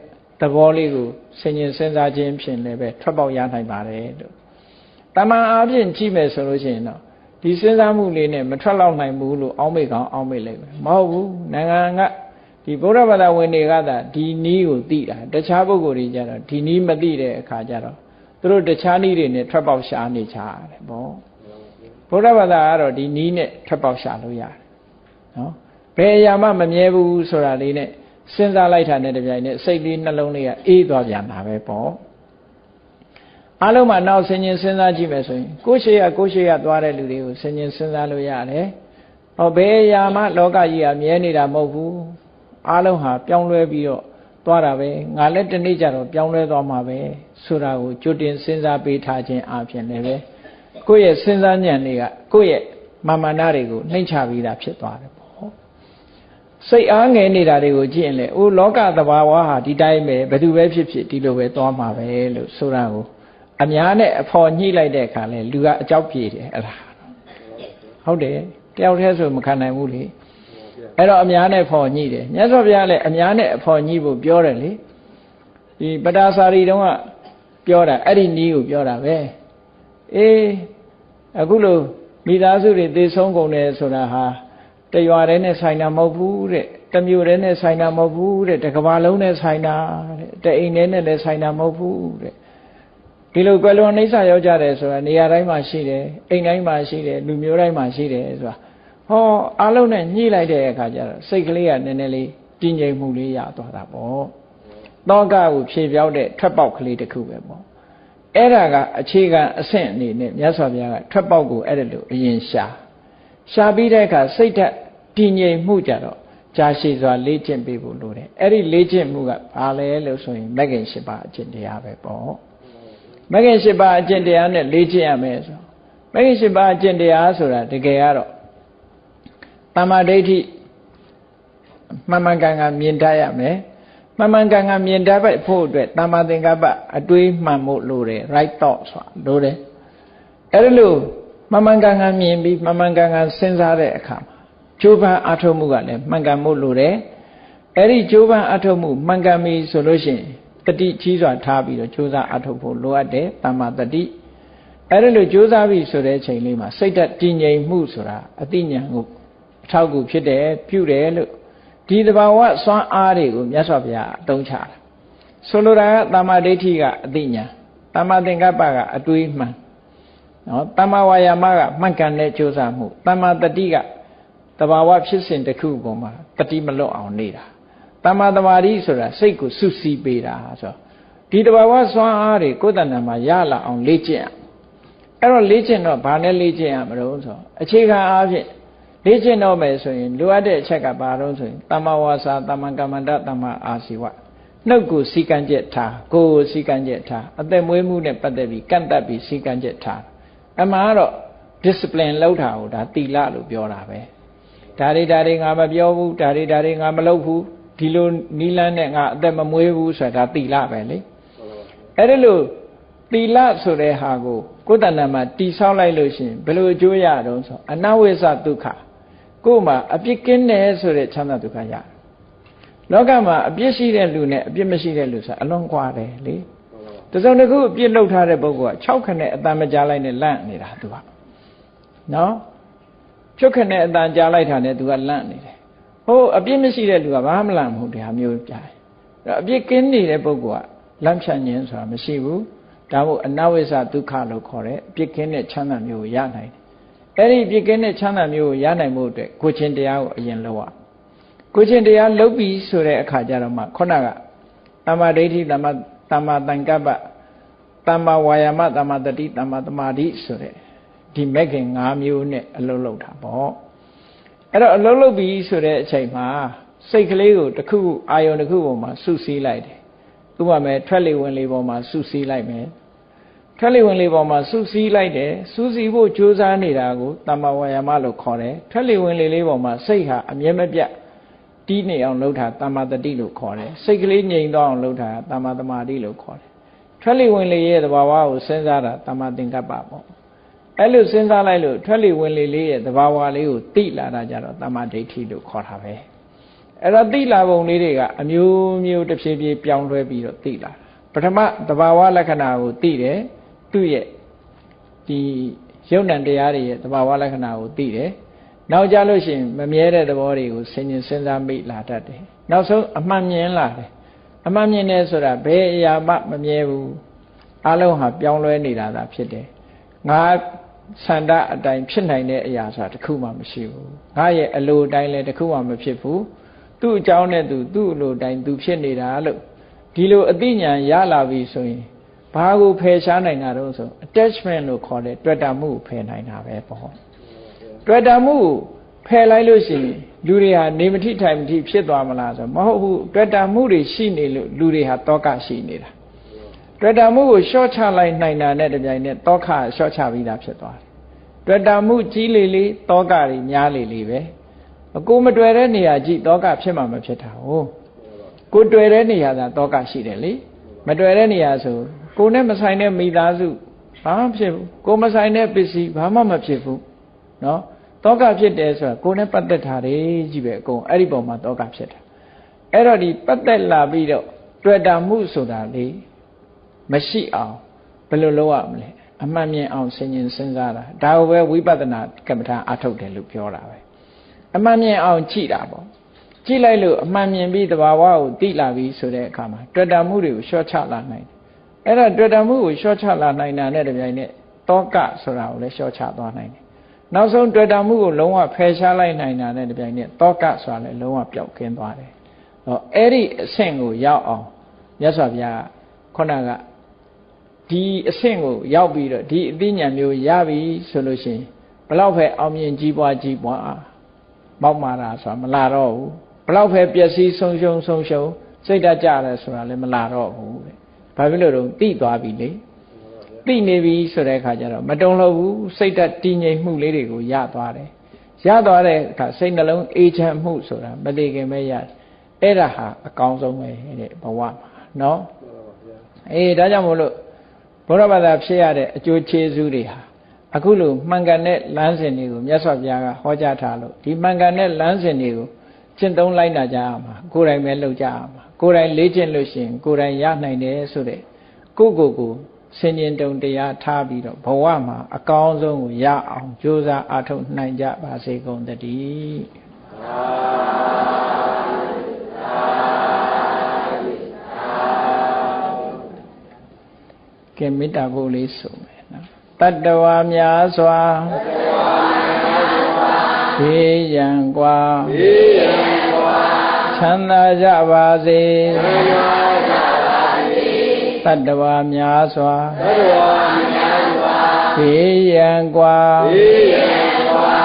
သဘောလေးကိုဆင်ញင်စဉ်းစားခြင်းဖြင့်လည်းပဲထွက်ပေါက်ရနိုင်ပါတယ်လို့ တမန်အားဖြင့်ကြည့်မယ်ဆိုလို့ရှိရင်တော့ဒီစဉ်းစားမှုလေးနဲ့မထွက်လောက်နိုင်ဘူးလို့အောင်းမိကောင်အောင်းမိလိုက်မယ်မဟုတ်ဘူးနိုင်ငံကဒီဗုဒ္ဓဘာသာဝင်တွေကသာဒီနီးကိုသိတာတခြားပုဂ္ဂိုလ်တွေကြတော့ဒီနီးမသိတဲ့အခါကျတော့သူတို့တခြားနီးတွေနဲ့ထွက်ပေါက်ရှာနေချရတယ်ဗောဗုဒ္ဓဘာသာကတော့ဒီနီးနဲ့ထွက်ပေါက်ရှာလို့ရတယ်နော်ဘယ်အရာမှမမြဲဘူးဆိုတာလေးနဲ့စဉ်းစားလိုက်တာနဲ့တပြိုင်နက်စိတ်လေးနှလုံးလေးကအေးသွားပြန်တာပဲပေါ့ အလုံးမှာနောက်ဆင်ញင်စဉ်းစားကြည့်မယ်ဆိုရင်ကိုရှိရကိုရှိရသွားတဲ့လူတွေကိုဆင်ញင်စဉ်းစားလို့ရတယ်။ဟောဘယ်အရာမှလောကကြီးကမြဲနေတာမဟုတ်ဘူး။အလုံးဟာပြောင်းလဲပြီးတော့သွားတာပဲ။ငါလည်းတနေ့ကျတော့ပြောင်းလဲသွားမှာပဲဆိုတာကိုကြိုတင်စဉ်းစားပေးထားခြင်းအပြင်လည်းပဲကိုယ့်ရဲ့စဉ်းစားဉာဏ်တွေကကိုယ့်ရဲ့မာမနာတွေကိုနှိမ့်ချပြီးတာဖြစ်သွားတယ်ပေါ့။အစိတ်အားငယ်နေတာတွေကိုကြည့်ရင်လေအိုးလောကသဘာဝဟာဒီတိုင်းပဲဘယ်သူပဲဖြစ်ဖြစ်ဒီလိုပဲသွားမှာပဲလို့ဆိုတာကို အများနဲ့အဖော်ညှိလိုက်တဲ့အခါလဲလူကအကြောက်ပြေတယ်အဲ့ဒါဟုတ်တယ်တယောက်တည်းဆိုမခံနိုင်ဘူးလေအဲ့တော့အများနဲ့ဖော်ညှိတယ်မြတ်စွာဘုရားလည်းအများနဲ့အဖော်ညှိဖို့ပြောတယ်လေဒီပတာစာရီတုန်းကပြောတာအဲ့ဒီနီးကိုပြောတာပဲအေးအခုလို့မိသားစုတွေသေဆုံးကုန်တယ်ဆိုတာဟာတရွာတည်းနဲ့ဆိုင်တာမဟုတ်ဘူးတဲ့တမျိုးတည်းနဲ့ဆိုင်တာမဟုတ်ဘူးတဲ့တကဘာလုံးနဲ့ဆိုင်တာတဲ့တအိမ်ထဲနဲ့လည်းဆိုင်တာမဟုတ်ဘူးတဲ့ ဒီလိုကွယ်လွန်နှိစ္စရောက်ကြတယ်ဆိုတာနေရာတိုင်းမှာရှိတယ်အိမ်တိုင်းမှာရှိတယ်လူမျိုးတိုင်းမှာရှိတယ်ဆိုတာဟောအလုံးနဲ့ညှိလိုက်တဲ့အခါကျတော့စိတ်ကလေးကနည်းနည်းလေးတည်ငြိမ်မှုလေးရသွားတာပေါ့တောကကိုဖြေပြောက်တဲ့ထွက်ပေါက်ကလေးတစ်ခုပဲပေါ့အဲ့ဒါကအခြေခံအဆင့်အနေနဲ့မြတ်စွာဘုရားကထွက်ပေါက်ကိုအဲ့ဒါလိုအရင်ရှာရှာပြီးတဲ့အခါစိတ်ဓာတ်တည်ငြိမ်မှုကြတော့ကြာရှည်စွာလေ့ကျင့်ပေးဖို့လိုတယ်အဲ့ဒီလေ့ကျင့်မှုကဘာလဲလို့ဆိုရင်မဂ္ဂင်၈ပါးအကျင့်တရားပဲပေါ့ မဂ္ဂင်၈ပါးအကျင့်တရားနဲ့လေ့ကျင့်ရမယ်ဆိုမဂ္ဂင်၈ပါးအကျင့်တရားဆိုတာတကယ်ကတော့တမ္မာဒိဋ္ဌိမှန်မှန်ကန်ကန်မြင်တတ်ရမယ်မှန်မှန်ကန်ကန်မြင်တတ်ဖို့အတွက်တမ္မာသင်္ကပ္ပအတွေးမှန်ဖို့လိုတယ် right thought ဆိုတာလိုတယ်အဲ့ဒါလို့မှန်မှန်ကန်ကန်မြင်ပြီးမှန်မှန်ကန်ကန်စဉ်းစားတဲ့အခါမှာကြိုးပမ်းအထောက်မှုကလည်းမှန်ကန်မှုလိုတယ်အဲ့ဒီကြိုးပမ်းအထောက်မှုမှန်ကန်ပြီဆိုလို့ရှိရင် တတိကြီးစွာထားပြီးတော့ကြိုးစားအထောက်ဖို့လိုအပ်တယ်တမ္မာတတိအဲ့ဒါလို့ကြိုးစားပြီဆိုတဲ့ချိန်လေးမှာစိတ်ဓာတ်တည်ငြိမ်မှုဆိုတာအတိညာကိုအထောက်အကူဖြစ်တယ်ပြုတယ်လို့ဒီတဘာဝစွမ်းအားတွေကိုမြတ်စွာဘုရားအသုံးချတာဆိုလိုတာကတမ္မာဒိဋ္ဌိကအတိညာတမ္မာသင်္ကပ္ပကအတွေးမှန်နော်တမ္မာဝါယာမကမှန်ကန်တဲ့ကြိုးစားမှုတမ္မာတတိကတဘာဝဖြစ်စဉ်တစ်ခုပေါ်မှာတတိမလွတ်အောင်နေတာ တမ္မာတမာတိဆိုတာစိတ်ကိုစုစည်းပေးတာဆိုဒီတဘာဝစွမ်းအားတွေကိုယ်တဏ္ဍာမှာရလာအောင်လေ့ကျင့်အဲ့တော့လေ့ကျင့်တော့ဘာနဲ့လေ့ကျင့်ရမလို့ဆိုအခြေခံအားဖြင့်လေ့ကျင့်တော့မယ်ဆိုရင်လိုအပ်တဲ့အချက်ကဘာလို့ဆိုရင်တမ္မာဝါစာတမ္မာကမ္မန္တတမ္မာအာစီဝနှုတ်ကိုစီကံချက်ထားကိုယ်ကိုစီကံချက်ထားအသက်မွေးမှုနဲ့ပတ်သက်ပြီးကန့်တတ်ပြီးစီကံချက်ထားအမှန်ကတော့ discipline လောက်တာကိုဒါတိလလို့ပြောတာပဲဒါတွေဒါတွေငါမပြောဘူးဒါတွေဒါတွေငါမလုပ်ဘူး ဒီလိုနီးလန်းနဲ့ငါအသက်မမွေးဘူးဆိုတာဒါတိလပဲလေအဲ့ဒါလို့တိလဆိုတဲ့ဟာကိုကိုယ်တဏ္ဍာမှာတိဆောက်လိုက်လို့ရှိရင်ဘယ်လိုအကျိုးရတော့ဆိုအနဝိသဒုက္ခကိုယ်မှာအပြစ်ကင်းတယ်ဆိုတဲ့ချမ်းသာဒုက္ခရတယ်လောကမှာအပြစ်ရှိတဲ့လူနဲ့အပြစ်မရှိတဲ့လူဆိုအလွန်ကွာတယ်လေတစုံတစ်ခုအပြစ်လုပ်ထားတဲ့ပုဂ္ဂိုလ်က6ခနဲ့အတန်မကြားလိုက်နဲ့လန့်နေတာသူကနော်ဖြုတ်ခနဲ့အတန်ကြားလိုက်တာနဲ့သူကလန့်နေတယ် ဟိုအပြစ်မရှိတဲ့လူကဘာမှလန့်မဟုတ်တရားမျိုးကြားတယ်အပြစ်ကင်းနေတဲ့ပုဂ္ဂိုလ်ကလန့်ဖြတ်ခြင်းဆိုတာမရှိဘူးဒါမို့အနဝိဇဒုက္ခလို့ခေါ်တယ်အပြစ်ကင်းတဲ့ချမ်းသာမျိုးကိုရနိုင်တယ်အဲ့ဒီပြစ်ကင်းတဲ့ချမ်းသာမျိုးကိုရနိုင်မှုအတွက်ကိုချင်းတရားကိုအရင်လုပ်ရကိုချင်းတရားလုပ်ပြီးဆိုတဲ့အခါကျတော့မှခုနကတမ္မာဒိဋ္ဌိတမ္မာတမ္မာတန်ကပ္ပတမ္မာဝါယာမတမ္မာတတိတမ္မာသမာဓိဆိုတဲ့ဒီမဲ့ခင်၅မျိုးနဲ့အလုံးလုံးတာပေါ့ အဲ့တော့အလုံးလုံးပြီးဆိုတဲ့အချိန်မှာစိတ်ကလေးကိုတစ်ခုအာယုံတစ်ခုပေါ်မှာစုစည်းလိုက်တယ်ဥပမာထွက်လေဝင်လေပေါ်မှာစုစည်းလိုက်မယ်ထွက်လေဝင်လေပေါ်မှာစုစည်းလိုက်တယ်စူးစီးဖို့ကြိုးစားနေတာကိုတမ္မာဝါယာမလို့ခေါ်တယ်ထွက်လေဝင်လေလေးပေါ်မှာစိတ်ဟာအမြဲမပြတ်တီးနေအောင်လုပ်တာတမ္မာတတိလို့ခေါ်တယ်စိတ်ကလေးငြိမ်သွားအောင်လုပ်တာတမ္မာသမာဓိလို့ခေါ်တယ်ထွက်လေဝင်လေရဲ့သဘာဝကိုစဉ်းစားတာတမ္မာသင်္ကပ္ပပေါ့ အဲ့လိုစဉ်းစားလိုက်လို့ထွက်လေဝင်လေလေးရဲ့သဘာဝလေးကိုသိလာတာကြတော့တမ္မာဒိဋ္ဌိလို့ခေါ်တာပဲအဲ့တော့သိလာပုံလေးတွေကအမျိုးမျိုးတစ်ဖြည်းဖြည်းပြောင်းလဲပြီးတော့သိလာပထမသဘာဝလက္ခဏာကိုသိတယ်သူ့ရဲ့ဒီယုံ nant တရားတွေရဲ့သဘာဝလက္ခဏာကိုသိတယ်နောက်ကြလို့ရှိရင်မမြဲတဲ့သဘောတွေကိုဆင်ញင်စဉ်းစားမိလာတတ်တယ်နောက်ဆုံးအမှန်မြင်လာတယ်အမှန်မြင်တယ်ဆိုတာဘယ်အရာမှမမြဲဘူးအလုံးဟာပြောင်းလဲနေတာသာဖြစ်တယ်ငါ ဆန္ဒအတိုင်းဖြစ်နိုင်တဲ့အရာဆိုတာတစ်ခုမှမရှိဘူးငါရဲ့အလိုတိုင်းလည်းတစ်ခုမှမဖြစ်ဘူးသူ့အကြောင်းနဲ့သူသူ့အလိုတိုင်းသူဖြစ်နေတာလို့ဒီလိုအသိဉာဏ်ရလာပြီဆိုရင်ဘာကိုဖယ်ရှားနိုင်တာတော့ဆို attachment လို့ခေါ်တဲ့တွေ့တာမှုကိုဖယ်နိုင်တာပဲပေါ့တွေ့တာမှုကိုဖယ်လိုက်လို့ရှိရင်လူတွေဟာနေမထိထိုင်မထိဖြစ်သွားမလားဆိုမဟုတ်ဘူးတွေ့တာမှုတွေရှိနေလို့လူတွေဟာတောကရှိနေတာ တွေ့တာမှုကိုရှော့ချလိုက်နိုင်တာနဲ့တပြိုင်နက်တောကရှော့ချပြီးသားဖြစ်သွားတယ်တွေ့တာမှုကြီးလေလေတောကတွေများလေလေပဲအကိုမတွေ့တဲ့နေရာကြည့်တောကဖြစ်မှာမဖြစ်တာဟုတ်ကိုတွေ့တဲ့နေရာသာတောကရှိတယ်လေမတွေ့တဲ့နေရာဆိုကိုနဲ့မဆိုင်တဲ့မိသားစုဘာမှဖြစ်ဘူးကိုမဆိုင်တဲ့ပစ္စည်းဘာမှမဖြစ်ဘူးနော်တောကဖြစ်တယ်ဆိုတာကိုနဲ့ပတ်သက်တာတွေကြီးပဲအကုန်အဲ့ဒီပုံမှာတောကဖြစ်တာအဲ့တော့ဒီပတ်သက်လာပြီးတော့တွေ့တာမှုဆိုတာလေ မရှိအောင်ဘယ်လိုလုပ်ရမလဲအမှန်မြင်အောင်ဆင်ញင်စဉ်းစားတာဒါကိုပဲဝိပဿနာကမ္မထာအထုတ်တယ်လို့ပြောတာပဲအမှန်မြင်အောင်ကြည့်တာပေါ့ကြည့်လိုက်လို့အမှန်မြင်ပြီးတဘာဝကိုသိလာပြီဆိုတဲ့အခါမှာတွေ့တာမှုတွေကိုလျှော့ချလာနိုင်တယ်အဲ့ဒါတွေ့တာမှုကိုလျှော့ချလာနိုင်တာနဲ့တပြိုင်နက်တောကဆိုတာကိုလည်းလျှော့ချသွားနိုင်တယ်နောက်ဆုံးတွေ့တာမှုကိုလုံးဝဖယ်ရှားလိုက်နိုင်တာနဲ့တပြိုင်နက်တောကဆိုတာလည်းလုံးဝပျောက်ကင်းသွားတယ်ဟောအဲ့ဒီအဆင့်ကိုရောက်အောင်မြတ်စွာဘုရားခုနက ဒီအဆင့်ကိုရောက်ပြီးတော့ဒီအသိဉာဏ်မျိုးရပြီဆိုလို့ရှိရင်ဘလောက်ပဲအောင်မြင်ကြီးပွားကြီးပွားမောက်မာတာဆိုတာမလာတော့ဘူးဘလောက်ပဲပျက်စီးဆုံးရှုံးဆုံးရှုံးစိတ်ဓာတ်ကြတယ်ဆိုတာလည်းမလာတော့ဘူးတဲ့ဘာဖြစ်လို့တော့တိသွားပြီလေတိနေပြီဆိုတဲ့အခါကျတော့မတုံလို့ဘူးစိတ်ဓာတ်တည်ငြိမ်မှုလေးတွေကိုရသွားတယ်ရသွားတဲ့အခါစိတ်နှလုံးအေးချမ်းမှုဆိုတာမတည်ခင်ပဲရတယ်အဲ့ဒါဟာအကောင်းဆုံးပဲတဲ့ဘဝမှာနော်အေးဒါကြောင့်မို့လို့ ဘုရားဘာသာဖြစ်ရတဲ့အကျိုးကျေးဇူးတွေဟာအခုလိုမှန်ကန်တဲ့လမ်းစဉ်တွေကိုမြတ်စွာဘုရားကဟောကြားထားလို့ဒီမှန်ကန်တဲ့လမ်းစဉ်တွေကိုကျင့်သုံးလိုက်တာကြရမှာကိုယ်တိုင်ပဲလုပ်ကြရမှာကိုယ်တိုင်လေ့ကျင့်လို့ရှိရင်ကိုယ်တိုင်ရနိုင်တယ်ဆိုတဲ့ကိုယ့်ကိုယ်ကိုဆင်ញင်တုံတရားထားပြီးတော့ဘဝမှာအကောင်းဆုံးကိုရအောင်ကြိုးစားအားထုတ်နိုင်ကြပါစေကုန်သတည်း ကဲမေတ္တာပို့လေးဆိုမယ်နော်တတ္တဝါများစွာဘေးရန်กว่าဘေးရန်กว่าချမ်းသာကြပါစေချမ်းသာကြပါစေတတ္တဝါများစွာတတ္တဝါများစွာဘေးရန်กว่าဘေးရန်กว่า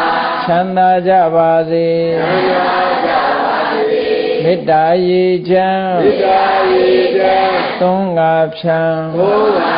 ချမ်းသာကြပါစေချမ်းသာကြပါစေမေတ္တာရေချမ်းမေတ္တာ ရေချမ်းသုံးငါဖြံသုံးငါ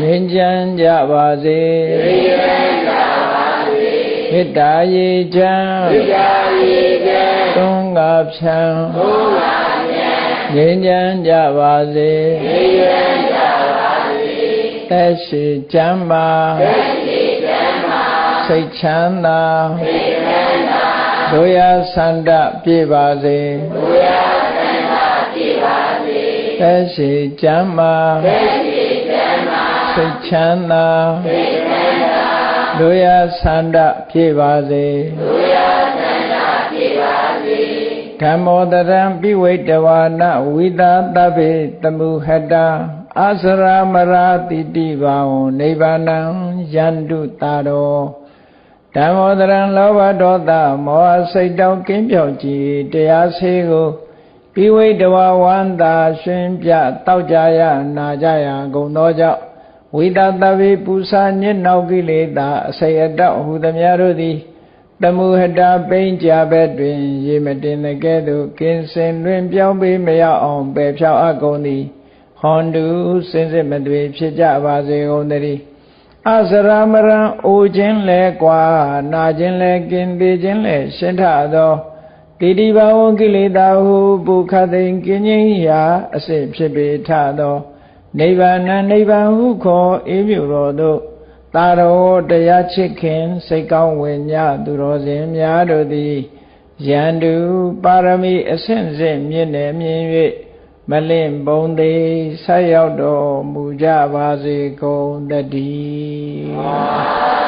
ငြိမ်းချမ်းကြပါစေငြိမ်းချမ်းကြပါစေမေတ္တာရေချမ်းမေတ္တာရေချမ်းသုံးငါဖြံသုံးငါဖြံငြိမ်းချမ်းကြပါစေငြိမ်းချမ်းကြပါစေသက်ရှိချမ်းပါသက်ရှိချမ်းပါစိတ်ချမ်းသာစိတ်ချမ်းသာတို့ရဆန္ဒပြေပါစေတို့ရဆန္ဒပြေပါစေ သက်ရှိချမ်းပါသက်ရှိစိတ်ချမ်းသာစိတ်ချမ်းသာတို့ရဆန္ဒဖြည့်ပါစေတို့ရဆန္ဒဖြည့်ပါစေဓမ္မောတရံပိဝိတဝါနဝိသာတဗေတမှုဟတာအာစရာမရာတိတိဘာဝနိဗ္ဗာနံယန္တုတာရောဓမ္မောတရံလောဘဒေါသမောဟစိတ်တောင်းကင်းပြောက်ကြည်တရားဆေးကို ပိဝိတဝါဝန္တာရှင်ပြတောက်ကြရနာကြရကုန်သောကြောင့်ဝိတတဗေပူစာညစ်နောက်ကိလေသာအစိအတောက်ဟူသည်များတို့သည်တမုဟတာပိန်ကြဘက်တွင် ရေမတင်တဲ့ကဲ့သို့ကင်းစင်တွင် ပြောင်းပေးမရအောင်ပယ်ဖြောက်အပ်ကုန်သည်ဟွန်တုစင်စစ်မသွေဖြစ်ကြပါစေကုန်သတည်းအစရမရံအိုခြင်းလဲကွာနာခြင်းလဲကင်းသေးခြင်းလဲရှင်းထသော တိတိဘာဝကိလေသာဟုပုခသိင်ကင်းခြင်းရာအစစ်ဖြစ်ပေထသောနိဗ္ဗာန်နိဗ္ဗာန်ဟုခေါ်အေးမြတော်တို့တာတော်တရားချစ်ခင်စိတ်ကောင်းဝင်ညသူတော်စင်များတို့သည်ယန္တုပါရမီအဆင့်ဆင့်မြင့်နေမြင်၍မလင့်ပုံသေးဆက်ရောက်တော်မူကြပါစေကုန်တည်း